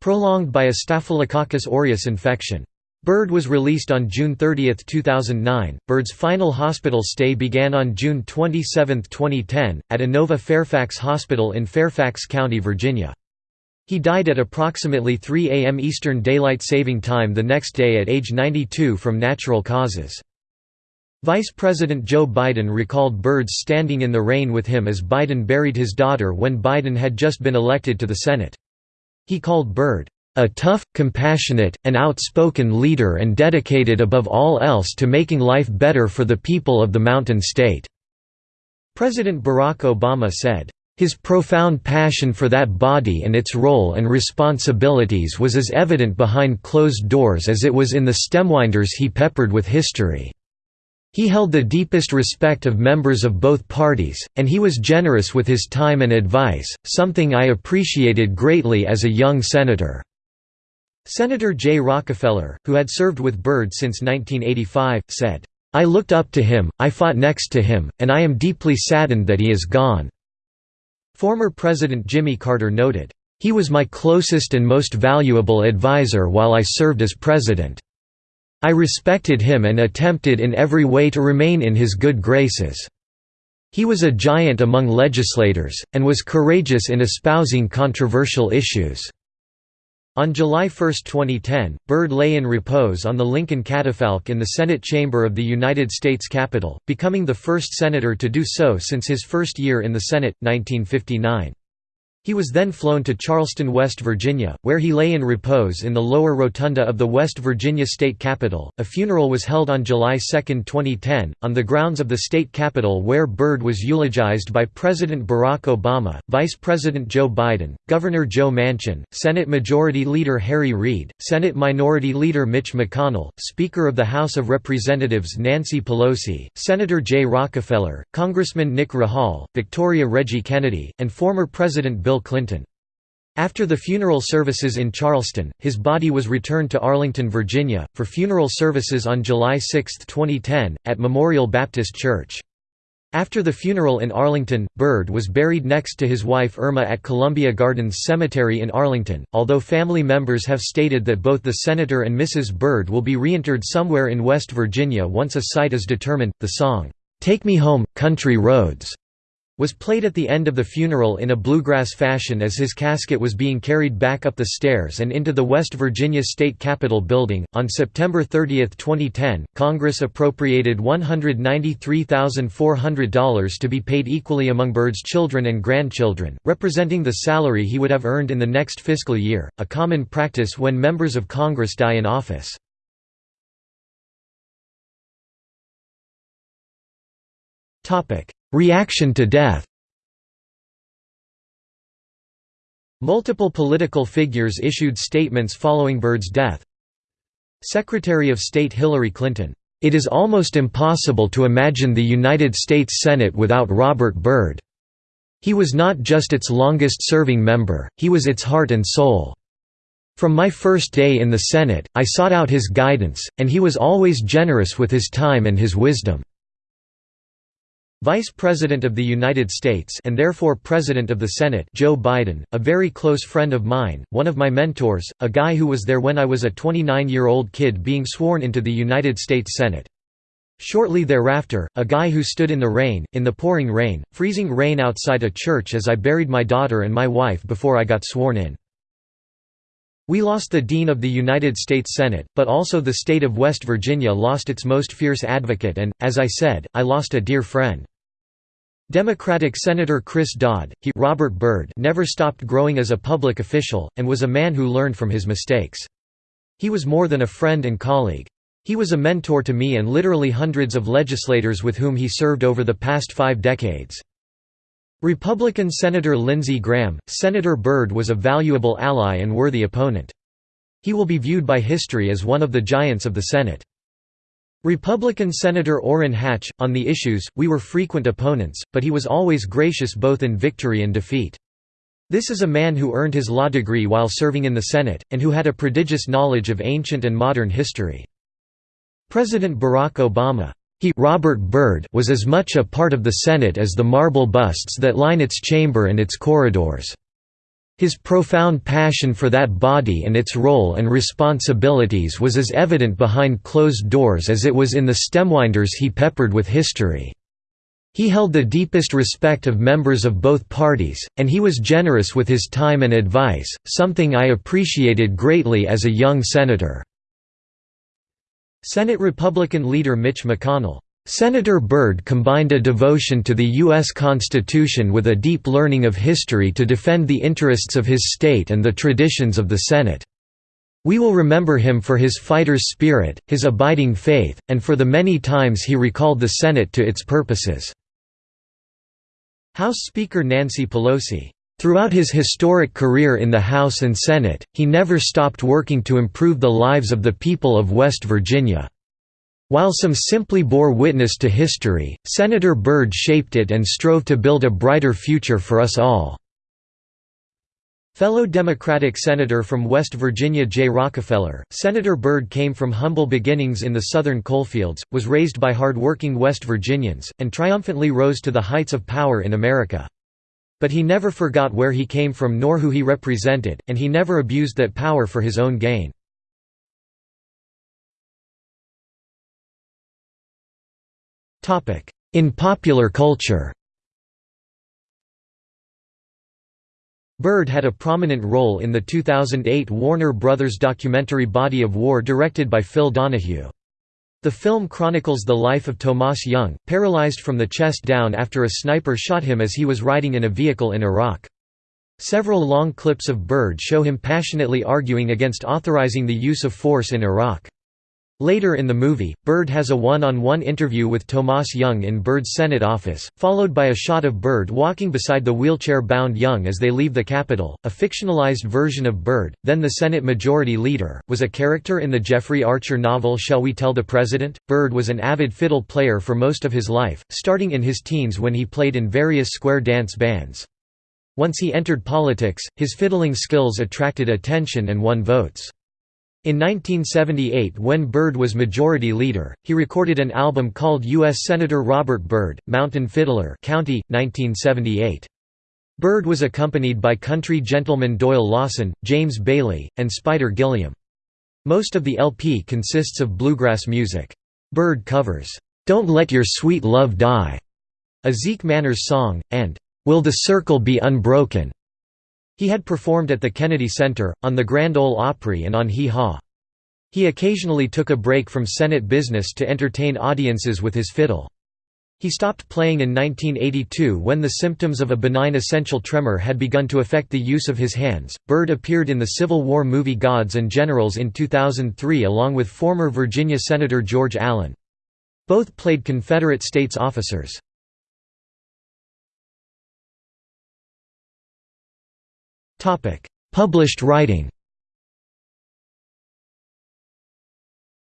prolonged by a Staphylococcus aureus infection. Byrd was released on June 30, 2009. Byrd's final hospital stay began on June 27, 2010, at Inova Fairfax Hospital in Fairfax County, Virginia. He died at approximately 3 a.m. Eastern Daylight Saving Time the next day at age 92 from natural causes. Vice President Joe Biden recalled Byrd's standing in the rain with him as Biden buried his daughter when Biden had just been elected to the Senate. He called Byrd, "...a tough, compassionate, and outspoken leader and dedicated above all else to making life better for the people of the Mountain State." President Barack Obama said, his profound passion for that body and its role and responsibilities was as evident behind closed doors as it was in the stemwinders he peppered with history. He held the deepest respect of members of both parties, and he was generous with his time and advice, something I appreciated greatly as a young senator." Senator Jay Rockefeller, who had served with Byrd since 1985, said, "...I looked up to him, I fought next to him, and I am deeply saddened that he is gone." Former President Jimmy Carter noted, "...he was my closest and most valuable advisor while I served as president." I respected him and attempted in every way to remain in his good graces. He was a giant among legislators, and was courageous in espousing controversial issues. On July 1, 2010, Byrd lay in repose on the Lincoln catafalque in the Senate chamber of the United States Capitol, becoming the first senator to do so since his first year in the Senate, 1959. He was then flown to Charleston, West Virginia, where he lay in repose in the lower rotunda of the West Virginia State Capitol. A funeral was held on July 2, 2010, on the grounds of the state capitol where Byrd was eulogized by President Barack Obama, Vice President Joe Biden, Governor Joe Manchin, Senate Majority Leader Harry Reid, Senate Minority Leader Mitch McConnell, Speaker of the House of Representatives Nancy Pelosi, Senator Jay Rockefeller, Congressman Nick Rahall, Victoria Reggie Kennedy, and former President Bill Clinton. After the funeral services in Charleston, his body was returned to Arlington, Virginia, for funeral services on July 6, 2010, at Memorial Baptist Church. After the funeral in Arlington, Byrd was buried next to his wife Irma at Columbia Gardens Cemetery in Arlington, although family members have stated that both the senator and Mrs. Byrd will be reinterred somewhere in West Virginia once a site is determined. The song, Take Me Home, Country Roads was played at the end of the funeral in a bluegrass fashion as his casket was being carried back up the stairs and into the West Virginia State Capitol building. On September 30, 2010, Congress appropriated $193,400 to be paid equally among Byrd's children and grandchildren, representing the salary he would have earned in the next fiscal year, a common practice when members of Congress die in office. Reaction to death Multiple political figures issued statements following Byrd's death. Secretary of State Hillary Clinton, "...it is almost impossible to imagine the United States Senate without Robert Byrd. He was not just its longest-serving member, he was its heart and soul. From my first day in the Senate, I sought out his guidance, and he was always generous with his time and his wisdom." Vice President of the United States and therefore President of the Senate Joe Biden, a very close friend of mine, one of my mentors, a guy who was there when I was a 29-year-old kid being sworn into the United States Senate. Shortly thereafter, a guy who stood in the rain, in the pouring rain, freezing rain outside a church as I buried my daughter and my wife before I got sworn in. We lost the Dean of the United States Senate, but also the state of West Virginia lost its most fierce advocate and, as I said, I lost a dear friend. Democratic Senator Chris Dodd, he Robert Byrd never stopped growing as a public official, and was a man who learned from his mistakes. He was more than a friend and colleague. He was a mentor to me and literally hundreds of legislators with whom he served over the past five decades. Republican Senator Lindsey Graham, Senator Byrd was a valuable ally and worthy opponent. He will be viewed by history as one of the giants of the Senate. Republican Senator Orrin Hatch, on the issues, we were frequent opponents, but he was always gracious both in victory and defeat. This is a man who earned his law degree while serving in the Senate, and who had a prodigious knowledge of ancient and modern history. President Barack Obama he Robert Byrd was as much a part of the Senate as the marble busts that line its chamber and its corridors. His profound passion for that body and its role and responsibilities was as evident behind closed doors as it was in the stemwinders he peppered with history. He held the deepest respect of members of both parties, and he was generous with his time and advice, something I appreciated greatly as a young senator." Senate Republican leader Mitch McConnell Senator Byrd combined a devotion to the U.S. Constitution with a deep learning of history to defend the interests of his state and the traditions of the Senate. We will remember him for his fighter's spirit, his abiding faith, and for the many times he recalled the Senate to its purposes." House Speaker Nancy Pelosi Throughout his historic career in the House and Senate, he never stopped working to improve the lives of the people of West Virginia. While some simply bore witness to history, Senator Byrd shaped it and strove to build a brighter future for us all. Fellow Democratic Senator from West Virginia Jay Rockefeller, Senator Byrd came from humble beginnings in the southern coalfields, was raised by hard-working West Virginians, and triumphantly rose to the heights of power in America. But he never forgot where he came from nor who he represented, and he never abused that power for his own gain. In popular culture Byrd had a prominent role in the 2008 Warner Brothers documentary Body of War directed by Phil Donahue. The film chronicles the life of Tomas Young, paralyzed from the chest down after a sniper shot him as he was riding in a vehicle in Iraq. Several long clips of Byrd show him passionately arguing against authorizing the use of force in Iraq. Later in the movie, Byrd has a one-on-one -on -one interview with Tomas Young in Byrd's Senate office, followed by a shot of Byrd walking beside the wheelchair-bound Young as they leave the Capitol. A fictionalized version of Byrd, then the Senate Majority Leader, was a character in the Jeffrey Archer novel Shall We Tell the President? Byrd was an avid fiddle player for most of his life, starting in his teens when he played in various square dance bands. Once he entered politics, his fiddling skills attracted attention and won votes. In 1978 when Byrd was majority leader, he recorded an album called U.S. Senator Robert Byrd, Mountain Fiddler County, 1978. Byrd was accompanied by country gentleman Doyle Lawson, James Bailey, and Spider Gilliam. Most of the LP consists of bluegrass music. Byrd covers, "'Don't Let Your Sweet Love Die' a Zeke Manners song, and "'Will the Circle Be Unbroken' He had performed at the Kennedy Center, on the Grand Ole Opry and on Hee Haw. He occasionally took a break from Senate business to entertain audiences with his fiddle. He stopped playing in 1982 when the symptoms of a benign essential tremor had begun to affect the use of his hands. Byrd appeared in the Civil War movie Gods and Generals in 2003 along with former Virginia Senator George Allen. Both played Confederate States officers. Published writing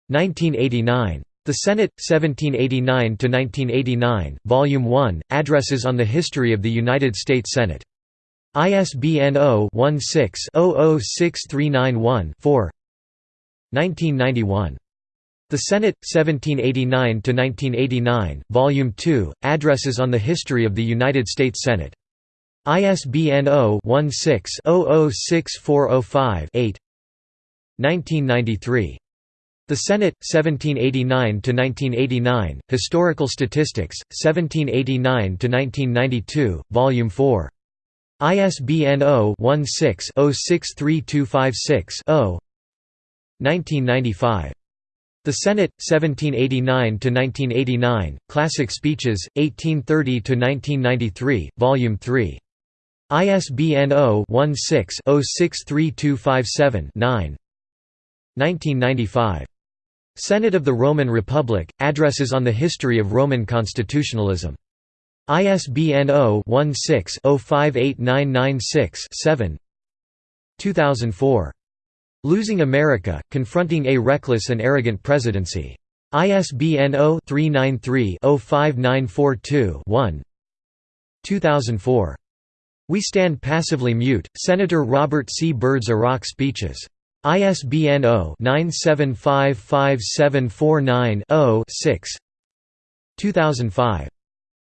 1989. The Senate, 1789–1989, Volume 1, Addresses on the History of the United States Senate. ISBN 0-16-006391-4 1991. The Senate, 1789–1989, Volume 2, Addresses on the History of the United States Senate. ISBN 0-16-006405-8 1993. The Senate, 1789–1989, Historical Statistics, 1789–1992, Volume 4. ISBN 0-16-063256-0 1995. The Senate, 1789–1989, Classic Speeches, 1830–1993, Volume 3. ISBN 0-16-063257-9 1995. Senate of the Roman Republic, Addresses on the History of Roman Constitutionalism. ISBN 0-16-058996-7 2004. Losing America, Confronting a Reckless and Arrogant Presidency. ISBN 0-393-05942-1 2004. We Stand Passively Mute, Senator Robert C. Byrd's Iraq Speeches. ISBN 0-9755749-0-6 2005.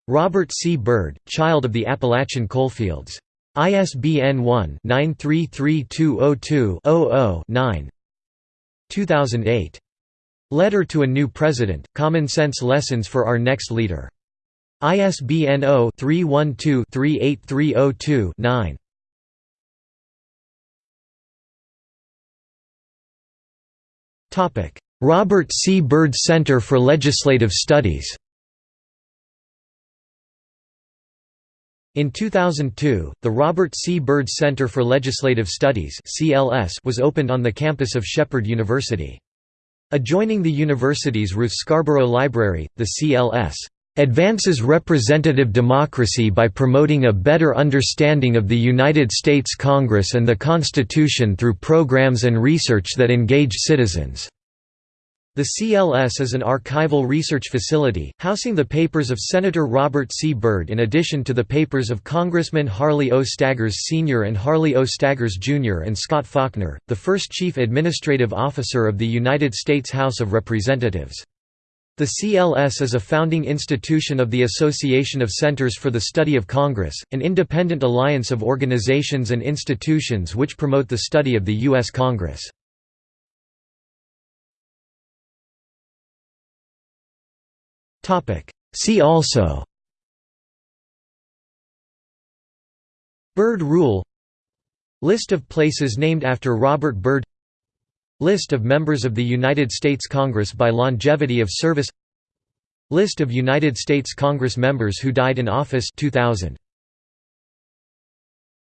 Robert C. Byrd, Child of the Appalachian Coalfields. ISBN 1-933202-00-9 2008. Letter to a New President, Common Sense Lessons for Our Next Leader. ISBN 0-312-38302-9 Robert C. Byrd Center for Legislative Studies In 2002, the Robert C. Byrd Center for Legislative Studies was opened on the campus of Shepherd University. Adjoining the university's Ruth Scarborough Library, the CLS advances representative democracy by promoting a better understanding of the United States Congress and the Constitution through programs and research that engage citizens. The CLS is an archival research facility, housing the papers of Senator Robert C. Byrd in addition to the papers of Congressman Harley O. Staggers Sr. and Harley O. Staggers Jr. and Scott Faulkner, the first Chief Administrative Officer of the United States House of Representatives. The CLS is a founding institution of the Association of Centers for the Study of Congress, an independent alliance of organizations and institutions which promote the study of the U.S. Congress. See also Byrd Rule List of places named after Robert Byrd List of members of the United States Congress by longevity of service. List of United States Congress members who died in office 2000